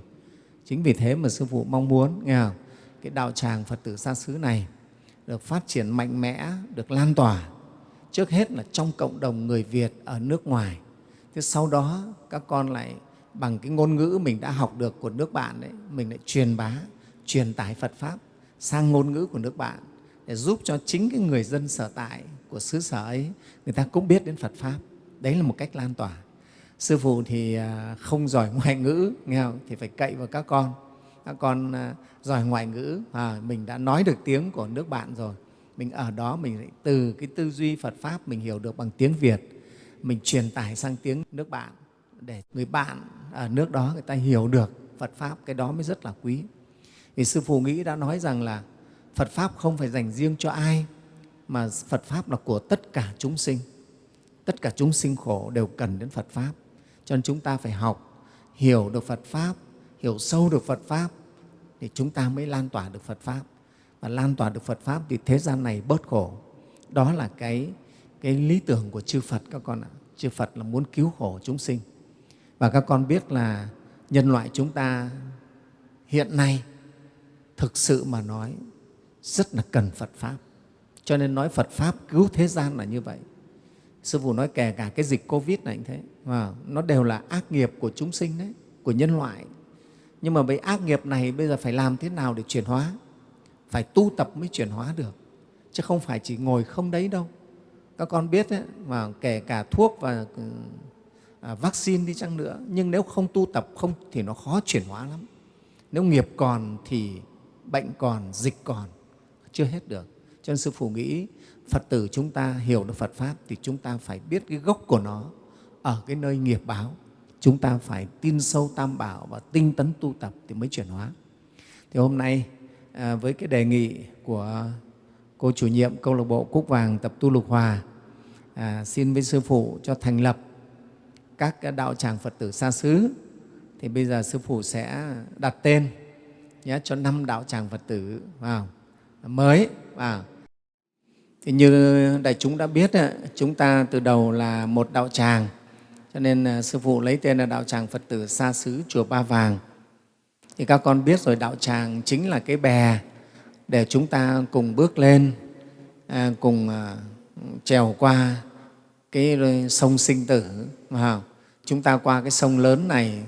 Chính vì thế mà Sư Phụ mong muốn nghe không? cái đạo tràng Phật tử xa xứ này được phát triển mạnh mẽ, được lan tỏa. Trước hết là trong cộng đồng người Việt ở nước ngoài. Thế sau đó các con lại bằng cái ngôn ngữ mình đã học được của nước bạn đấy, mình lại truyền bá, truyền tải Phật Pháp sang ngôn ngữ của nước bạn để giúp cho chính cái người dân sở tại của xứ sở ấy, người ta cũng biết đến Phật Pháp. Đấy là một cách lan tỏa. Sư phụ thì à, không giỏi [LAUGHS] ngoại ngữ nghe không? thì phải cậy vào các con. Các con à, giỏi ngoại ngữ à, mình đã nói được tiếng của nước bạn rồi. Mình ở đó mình lại từ cái tư duy Phật pháp mình hiểu được bằng tiếng Việt. Mình truyền tải sang tiếng nước bạn để người bạn ở nước đó người ta hiểu được Phật pháp, cái đó mới rất là quý. Vì sư phụ nghĩ đã nói rằng là Phật pháp không phải dành riêng cho ai, mà Phật pháp là của tất cả chúng sinh. Tất cả chúng sinh khổ đều cần đến Phật pháp. Cho nên chúng ta phải học hiểu được Phật pháp, hiểu sâu được Phật pháp thì chúng ta mới lan tỏa được Phật pháp. Và lan tỏa được Phật pháp thì thế gian này bớt khổ. Đó là cái cái lý tưởng của chư Phật các con ạ. Chư Phật là muốn cứu khổ chúng sinh và các con biết là nhân loại chúng ta hiện nay thực sự mà nói rất là cần Phật Pháp. Cho nên nói Phật Pháp cứu thế gian là như vậy. Sư Phụ nói kể cả cái dịch Covid này cũng thế, và nó đều là ác nghiệp của chúng sinh đấy, của nhân loại. Nhưng mà với ác nghiệp này bây giờ phải làm thế nào để chuyển hóa? Phải tu tập mới chuyển hóa được, chứ không phải chỉ ngồi không đấy đâu. Các con biết đấy, mà kể cả thuốc và ừ, à, vaccine đi chăng nữa, nhưng nếu không tu tập không thì nó khó chuyển hóa lắm. Nếu nghiệp còn thì bệnh còn, dịch còn, chưa hết được. Cho nên Sư Phụ nghĩ Phật tử chúng ta hiểu được Phật Pháp thì chúng ta phải biết cái gốc của nó ở cái nơi nghiệp báo. Chúng ta phải tin sâu Tam Bảo và tinh tấn tu tập thì mới chuyển hóa. Thì hôm nay à, với cái đề nghị của cô chủ nhiệm câu lạc bộ Cúc Vàng tập tu Lục Hòa à, xin với Sư Phụ cho thành lập các đạo tràng Phật tử xa xứ thì bây giờ Sư Phụ sẽ đặt tên nhé, cho năm đạo tràng Phật tử vào mới vào. Thì như đại chúng đã biết, chúng ta từ đầu là một đạo tràng, cho nên à, Sư Phụ lấy tên là đạo tràng Phật tử xa xứ Chùa Ba Vàng. Thì các con biết rồi, đạo tràng chính là cái bè để chúng ta cùng bước lên, à, cùng à, trèo qua cái sông sinh tử. Chúng ta qua cái sông lớn này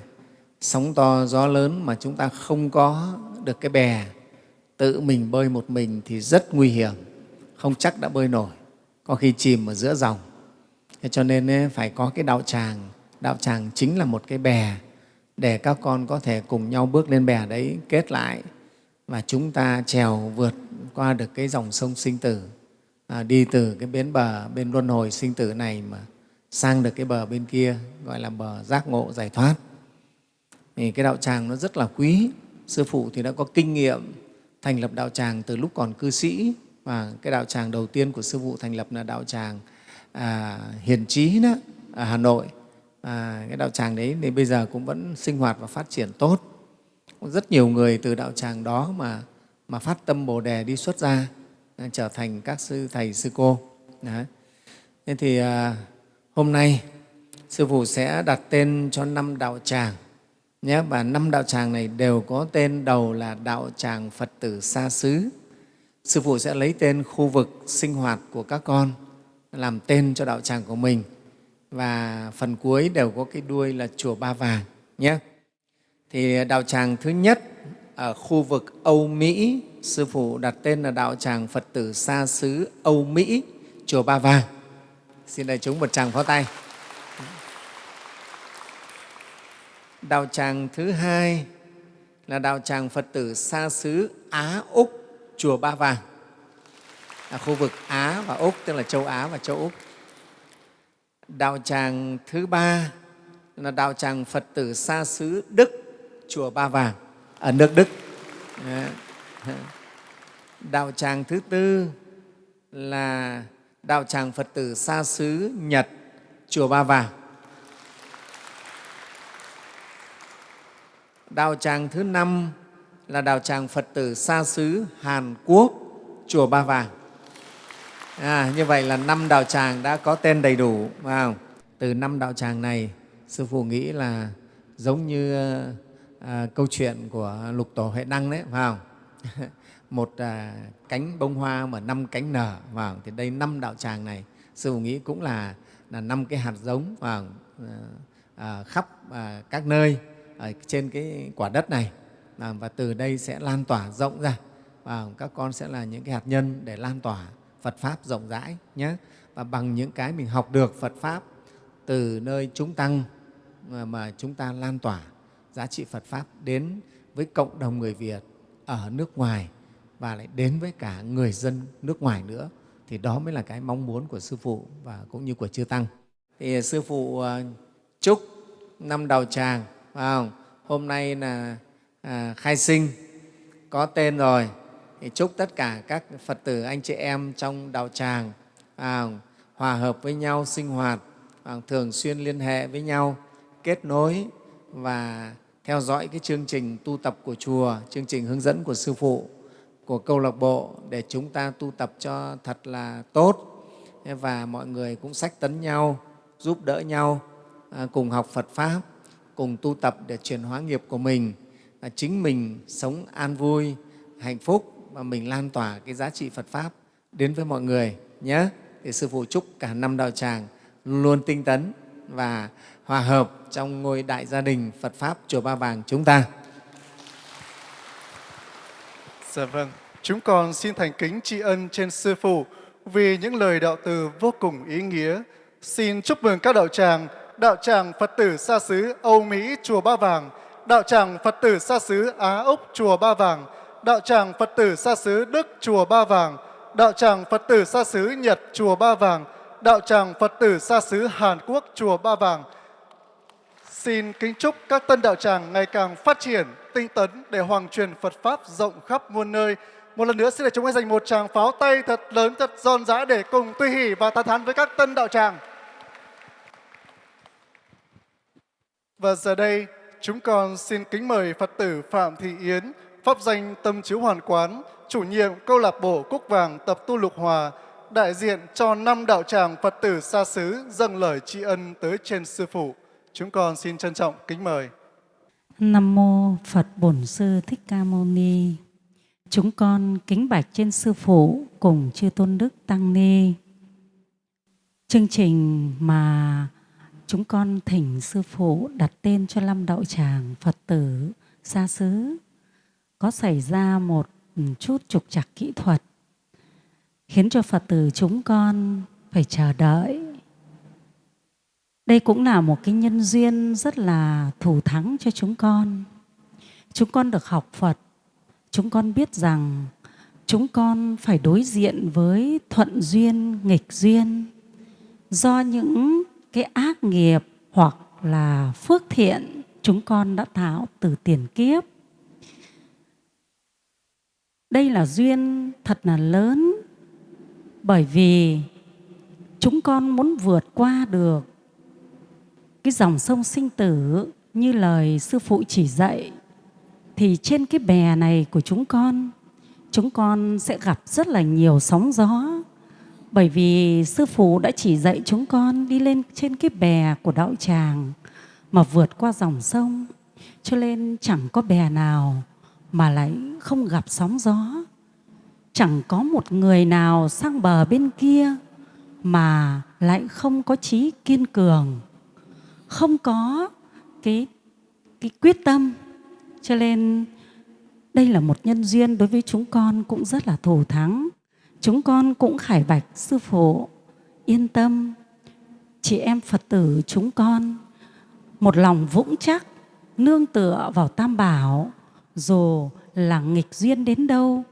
sóng to gió lớn mà chúng ta không có được cái bè tự mình bơi một mình thì rất nguy hiểm không chắc đã bơi nổi có khi chìm ở giữa dòng. Thế cho nên phải có cái đạo tràng. Đạo tràng chính là một cái bè để các con có thể cùng nhau bước lên bè đấy kết lại và chúng ta trèo vượt qua được cái dòng sông sinh tử à, đi từ cái bến bờ bên luân hồi sinh tử này mà sang được cái bờ bên kia gọi là bờ giác ngộ giải thoát. Thì cái đạo tràng nó rất là quý. Sư phụ thì đã có kinh nghiệm thành lập đạo tràng từ lúc còn cư sĩ. Và cái đạo tràng đầu tiên của sư phụ thành lập là đạo tràng à, hiền trí đó ở hà nội. À, cái đạo tràng đấy thì bây giờ cũng vẫn sinh hoạt và phát triển tốt. Có rất nhiều người từ đạo tràng đó mà mà phát tâm bồ đề đi xuất gia à, trở thành các sư thầy sư cô. Đấy. nên thì à, hôm nay sư phụ sẽ đặt tên cho năm đạo tràng nhé và năm đạo tràng này đều có tên đầu là đạo tràng Phật tử xa xứ. Sư phụ sẽ lấy tên khu vực sinh hoạt của các con làm tên cho đạo tràng của mình và phần cuối đều có cái đuôi là chùa Ba Vàng nhé. Thì đạo tràng thứ nhất ở khu vực Âu Mỹ, sư phụ đặt tên là đạo tràng Phật tử xa xứ Âu Mỹ, chùa Ba Vàng. Xin đại chúng một tràng pháo tay. Đạo tràng thứ hai là đạo tràng Phật tử xa xứ Á Úc, Chùa Ba Vàng, là khu vực Á và Úc, tức là châu Á và châu Úc. Đạo tràng thứ ba là đạo tràng Phật tử xa xứ Đức, Chùa Ba Vàng, ở nước Đức. Đạo tràng thứ tư là đạo tràng Phật tử xa xứ Nhật, Chùa Ba Vàng. Đạo tràng thứ năm là đạo tràng Phật tử xa xứ Hàn Quốc, Chùa Ba Vàng. À, như vậy là năm đạo tràng đã có tên đầy đủ. Phải không? Từ năm đạo tràng này, Sư Phụ nghĩ là giống như à, câu chuyện của Lục Tổ Huệ Đăng đấy, phải [LAUGHS] không? Một à, cánh bông hoa mà năm cánh nở, vào thì đây năm đạo tràng này, Sư Phụ nghĩ cũng là là năm cái hạt giống vào? À, khắp à, các nơi ở trên cái quả đất này và từ đây sẽ lan tỏa rộng ra và các con sẽ là những cái hạt nhân để lan tỏa Phật Pháp rộng rãi nhé. Và bằng những cái mình học được Phật Pháp từ nơi chúng tăng mà chúng ta lan tỏa giá trị Phật Pháp đến với cộng đồng người Việt ở nước ngoài và lại đến với cả người dân nước ngoài nữa. Thì đó mới là cái mong muốn của sư phụ và cũng như của chư tăng. Thì à, sư phụ à, chúc năm đầu tràng phải không? hôm nay là à, khai sinh có tên rồi. Thì chúc tất cả các phật tử anh chị em trong đạo tràng à, hòa hợp với nhau sinh hoạt à, thường xuyên liên hệ với nhau kết nối và theo dõi cái chương trình tu tập của chùa chương trình hướng dẫn của sư phụ của câu lạc bộ để chúng ta tu tập cho thật là tốt và mọi người cũng sách tấn nhau, giúp đỡ nhau à, cùng học phật pháp, cùng tu tập để chuyển hóa nghiệp của mình à, chính mình sống an vui, hạnh phúc và mình lan tỏa cái giá trị Phật Pháp đến với mọi người nhé. Thì Sư Phụ chúc cả năm đạo tràng luôn tinh tấn và hòa hợp trong ngôi đại gia đình Phật Pháp Chùa Ba Vàng chúng ta. Dạ vâng, chúng con xin thành kính tri ân trên Sư Phụ vì những lời đạo từ vô cùng ý nghĩa. Xin chúc mừng các đạo tràng, đạo tràng Phật tử xa xứ Âu Mỹ Chùa Ba Vàng, đạo tràng Phật tử xa xứ Á Úc Chùa Ba Vàng, đạo tràng Phật tử xa xứ Đức Chùa Ba Vàng, đạo tràng Phật tử xa xứ Nhật Chùa Ba Vàng, đạo tràng Phật tử xa xứ Hàn Quốc Chùa Ba Vàng. Xin kính chúc các tân đạo tràng ngày càng phát triển, tinh tấn để hoàng truyền Phật Pháp rộng khắp muôn nơi. Một lần nữa xin để chúng em dành một tràng pháo tay thật lớn, thật giòn giã để cùng tuy hỷ và tán thán với các tân đạo tràng. Và giờ đây, chúng con xin kính mời Phật tử Phạm Thị Yến, pháp danh Tâm Chiếu Hoàn Quán, chủ nhiệm câu lạc bộ Cúc Vàng tập tu Lục Hòa, đại diện cho năm đạo tràng Phật tử xa xứ dâng lời tri ân tới trên Sư Phụ. Chúng con xin trân trọng kính mời. Nam Mô Phật Bổn Sư Thích Ca Mâu Ni Chúng con kính bạch trên Sư Phụ cùng Chư Tôn Đức Tăng Ni. Chương trình mà chúng con thỉnh Sư Phụ đặt tên cho lâm đạo tràng Phật tử xa xứ có xảy ra một chút trục trặc kỹ thuật, khiến cho Phật tử chúng con phải chờ đợi. Đây cũng là một cái nhân duyên rất là thủ thắng cho chúng con. Chúng con được học Phật, chúng con biết rằng chúng con phải đối diện với thuận duyên, nghịch duyên. Do những cái ác nghiệp hoặc là phước thiện chúng con đã tạo từ tiền kiếp. Đây là duyên thật là lớn bởi vì chúng con muốn vượt qua được cái dòng sông sinh tử như lời sư phụ chỉ dạy thì trên cái bè này của chúng con chúng con sẽ gặp rất là nhiều sóng gió. Bởi vì sư phụ đã chỉ dạy chúng con đi lên trên cái bè của đạo tràng mà vượt qua dòng sông. Cho nên chẳng có bè nào mà lại không gặp sóng gió. Chẳng có một người nào sang bờ bên kia mà lại không có trí kiên cường, không có cái, cái quyết tâm. Cho nên đây là một nhân duyên đối với chúng con cũng rất là thù thắng. Chúng con cũng khải bạch sư phụ, yên tâm, chị em Phật tử chúng con một lòng vững chắc, nương tựa vào Tam Bảo, dù là nghịch duyên đến đâu,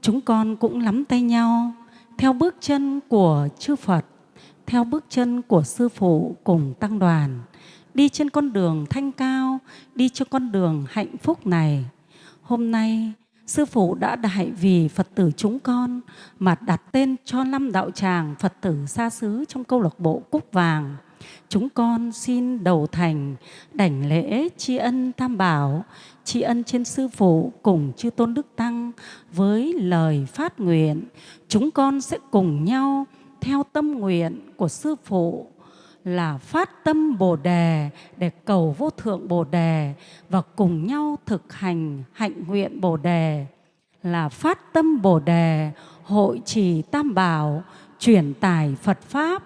chúng con cũng nắm tay nhau theo bước chân của chư Phật, theo bước chân của Sư Phụ cùng Tăng đoàn, đi trên con đường thanh cao, đi trên con đường hạnh phúc này. Hôm nay, Sư Phụ đã đại vì Phật tử chúng con mà đặt tên cho năm đạo tràng Phật tử xa xứ trong câu lạc bộ Cúc Vàng chúng con xin đầu thành đảnh lễ tri ân tam bảo tri ân trên sư phụ cùng chư tôn đức tăng với lời phát nguyện chúng con sẽ cùng nhau theo tâm nguyện của sư phụ là phát tâm Bồ đề để cầu vô thượng Bồ đề và cùng nhau thực hành hạnh nguyện Bồ đề. Là phát tâm Bồ đề, hội trì tam bảo, truyền tải Phật pháp,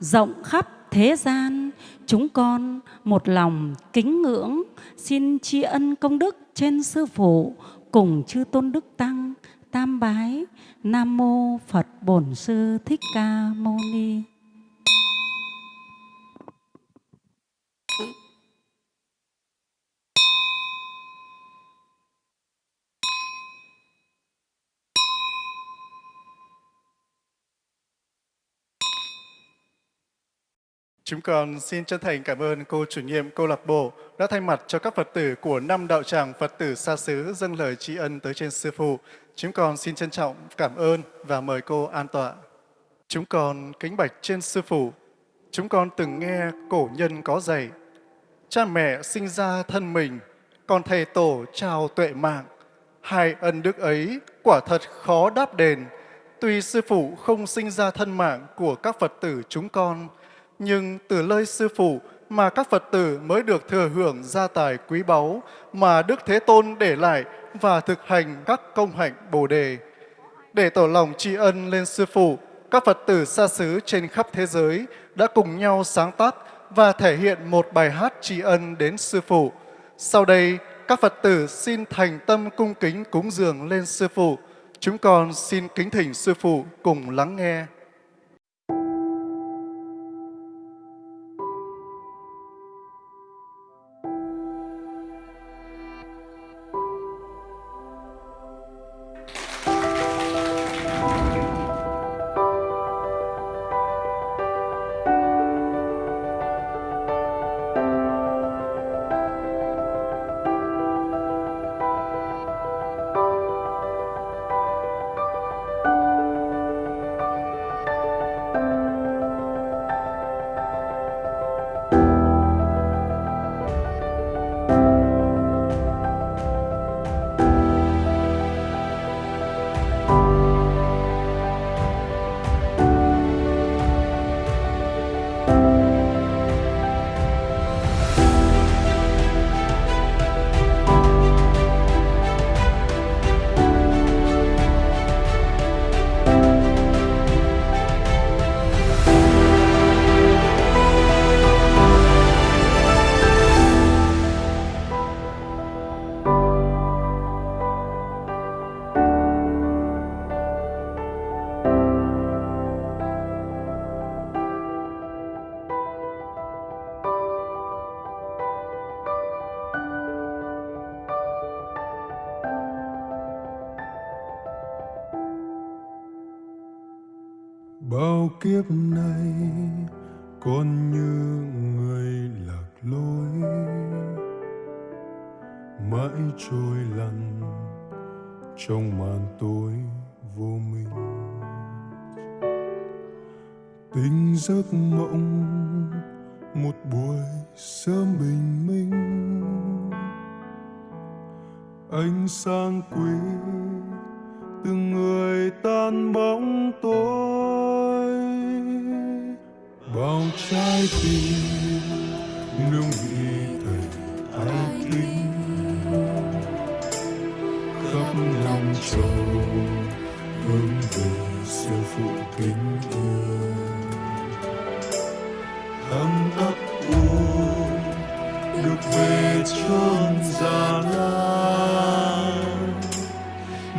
rộng khắp thế gian. Chúng con một lòng kính ngưỡng, xin tri ân công đức trên sư phụ, cùng chư tôn đức tăng, tam bái. Nam mô phật bổn sư thích ca mâu ni. Chúng con xin chân thành cảm ơn cô chủ nhiệm câu lạc bộ đã thay mặt cho các Phật tử của năm đạo tràng Phật tử xa xứ dâng lời tri ân tới trên Sư Phụ. Chúng con xin trân trọng cảm ơn và mời cô an tọa. Chúng con kính bạch trên Sư Phụ. Chúng con từng nghe cổ nhân có dạy, cha mẹ sinh ra thân mình, còn thầy tổ trao tuệ mạng. Hai ân đức ấy quả thật khó đáp đền. Tuy Sư Phụ không sinh ra thân mạng của các Phật tử chúng con, nhưng từ lời Sư Phụ mà các Phật tử mới được thừa hưởng gia tài quý báu mà Đức Thế Tôn để lại và thực hành các công hạnh Bồ Đề. Để tỏ lòng tri ân lên Sư Phụ, các Phật tử xa xứ trên khắp thế giới đã cùng nhau sáng tác và thể hiện một bài hát tri ân đến Sư Phụ. Sau đây, các Phật tử xin thành tâm cung kính cúng dường lên Sư Phụ. Chúng con xin kính thỉnh Sư Phụ cùng lắng nghe.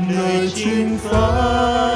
Nơi chính pháp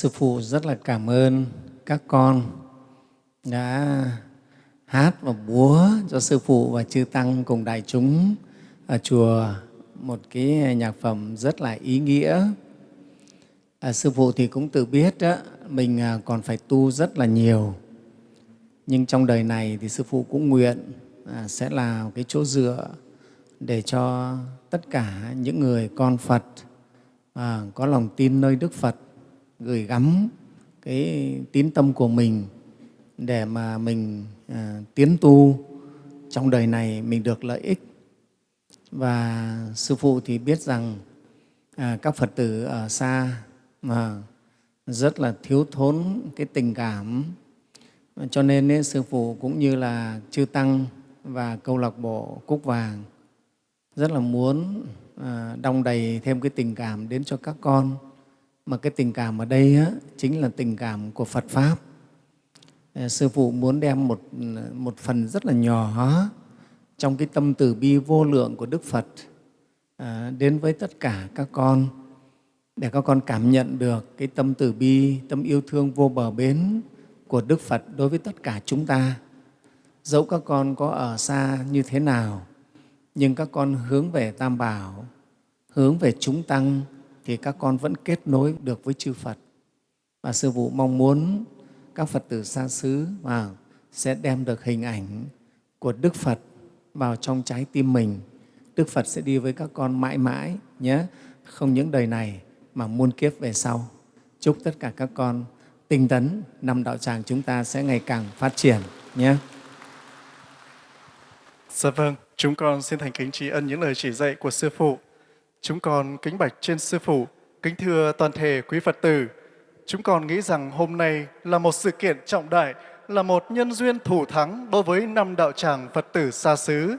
sư phụ rất là cảm ơn các con đã hát và búa cho sư phụ và chư tăng cùng đại chúng ở chùa một cái nhạc phẩm rất là ý nghĩa. À, sư phụ thì cũng tự biết đó, mình à, còn phải tu rất là nhiều. Nhưng trong đời này thì sư phụ cũng nguyện à, sẽ là cái chỗ dựa để cho tất cả những người con Phật à, có lòng tin nơi Đức Phật gửi gắm cái tín tâm của mình để mà mình à, tiến tu trong đời này mình được lợi ích. Và Sư Phụ thì biết rằng à, các Phật tử ở xa mà rất là thiếu thốn cái tình cảm cho nên ấy, Sư Phụ cũng như là Chư Tăng và câu lạc bộ Cúc Vàng rất là muốn à, đong đầy thêm cái tình cảm đến cho các con mà cái tình cảm ở đây á, chính là tình cảm của Phật Pháp. Ờ, sư Phụ muốn đem một, một phần rất là nhỏ trong cái tâm từ bi vô lượng của Đức Phật à, đến với tất cả các con để các con cảm nhận được cái tâm từ bi, tâm yêu thương vô bờ bến của Đức Phật đối với tất cả chúng ta. Dẫu các con có ở xa như thế nào, nhưng các con hướng về Tam Bảo, hướng về chúng Tăng thì các con vẫn kết nối được với chư Phật. Và Sư Phụ mong muốn các Phật tử xa xứ vào sẽ đem được hình ảnh của Đức Phật vào trong trái tim mình. Đức Phật sẽ đi với các con mãi mãi nhé, không những đời này mà muôn kiếp về sau. Chúc tất cả các con tinh tấn, năm đạo tràng chúng ta sẽ ngày càng phát triển nhé. Dạ vâng, chúng con xin thành kính tri ân những lời chỉ dạy của Sư Phụ. Chúng con kính bạch trên Sư Phụ, kính thưa toàn thể quý Phật tử. Chúng con nghĩ rằng hôm nay là một sự kiện trọng đại, là một nhân duyên thủ thắng đối với năm đạo tràng Phật tử xa xứ.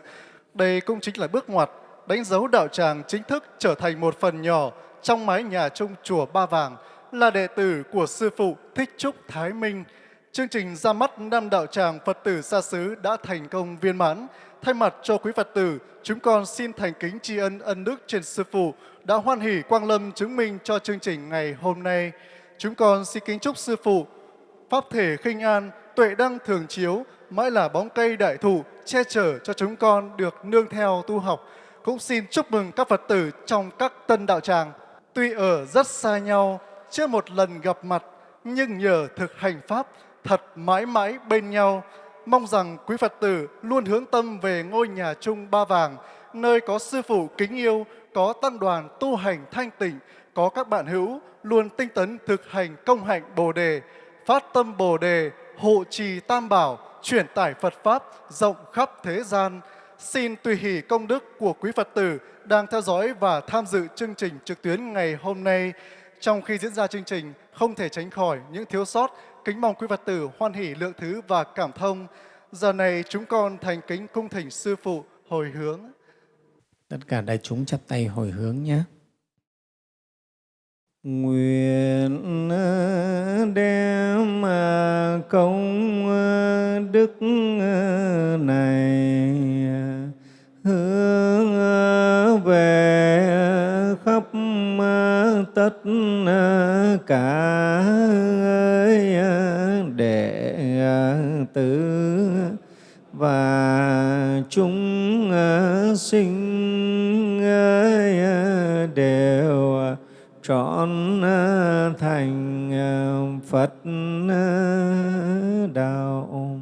Đây cũng chính là bước ngoặt đánh dấu đạo tràng chính thức trở thành một phần nhỏ trong mái nhà chung chùa Ba Vàng là đệ tử của Sư Phụ Thích Trúc Thái Minh. Chương trình ra mắt năm đạo tràng Phật tử xa xứ đã thành công viên mãn. Thay mặt cho quý Phật tử, chúng con xin thành kính tri ân ân đức trên Sư Phụ đã hoan hỷ quang lâm chứng minh cho chương trình ngày hôm nay. Chúng con xin kính chúc Sư Phụ Pháp thể khinh an, tuệ đăng thường chiếu, mãi là bóng cây đại thụ che chở cho chúng con được nương theo tu học. Cũng xin chúc mừng các Phật tử trong các tân đạo tràng. Tuy ở rất xa nhau, chưa một lần gặp mặt, nhưng nhờ thực hành Pháp thật mãi mãi bên nhau. Mong rằng quý Phật tử luôn hướng tâm về ngôi nhà chung Ba Vàng, nơi có Sư Phụ kính yêu, có tăng đoàn tu hành thanh tịnh, có các bạn hữu luôn tinh tấn thực hành công hạnh Bồ Đề, phát tâm Bồ Đề, hộ trì Tam Bảo, truyền tải Phật Pháp rộng khắp thế gian. Xin tùy hỷ công đức của quý Phật tử đang theo dõi và tham dự chương trình trực tuyến ngày hôm nay. Trong khi diễn ra chương trình, không thể tránh khỏi những thiếu sót. Kính mong quý Phật tử hoan hỷ lượng thứ và cảm thông. Giờ này chúng con thành kính cung thỉnh Sư Phụ hồi hướng. Tất cả đại chúng chắp tay hồi hướng nhé. Nguyện đem à, công à, đức à, này hướng về khắp tất cả tử và chúng ờ, sinh ờ, đều trọn ờ, thành Phật đạo.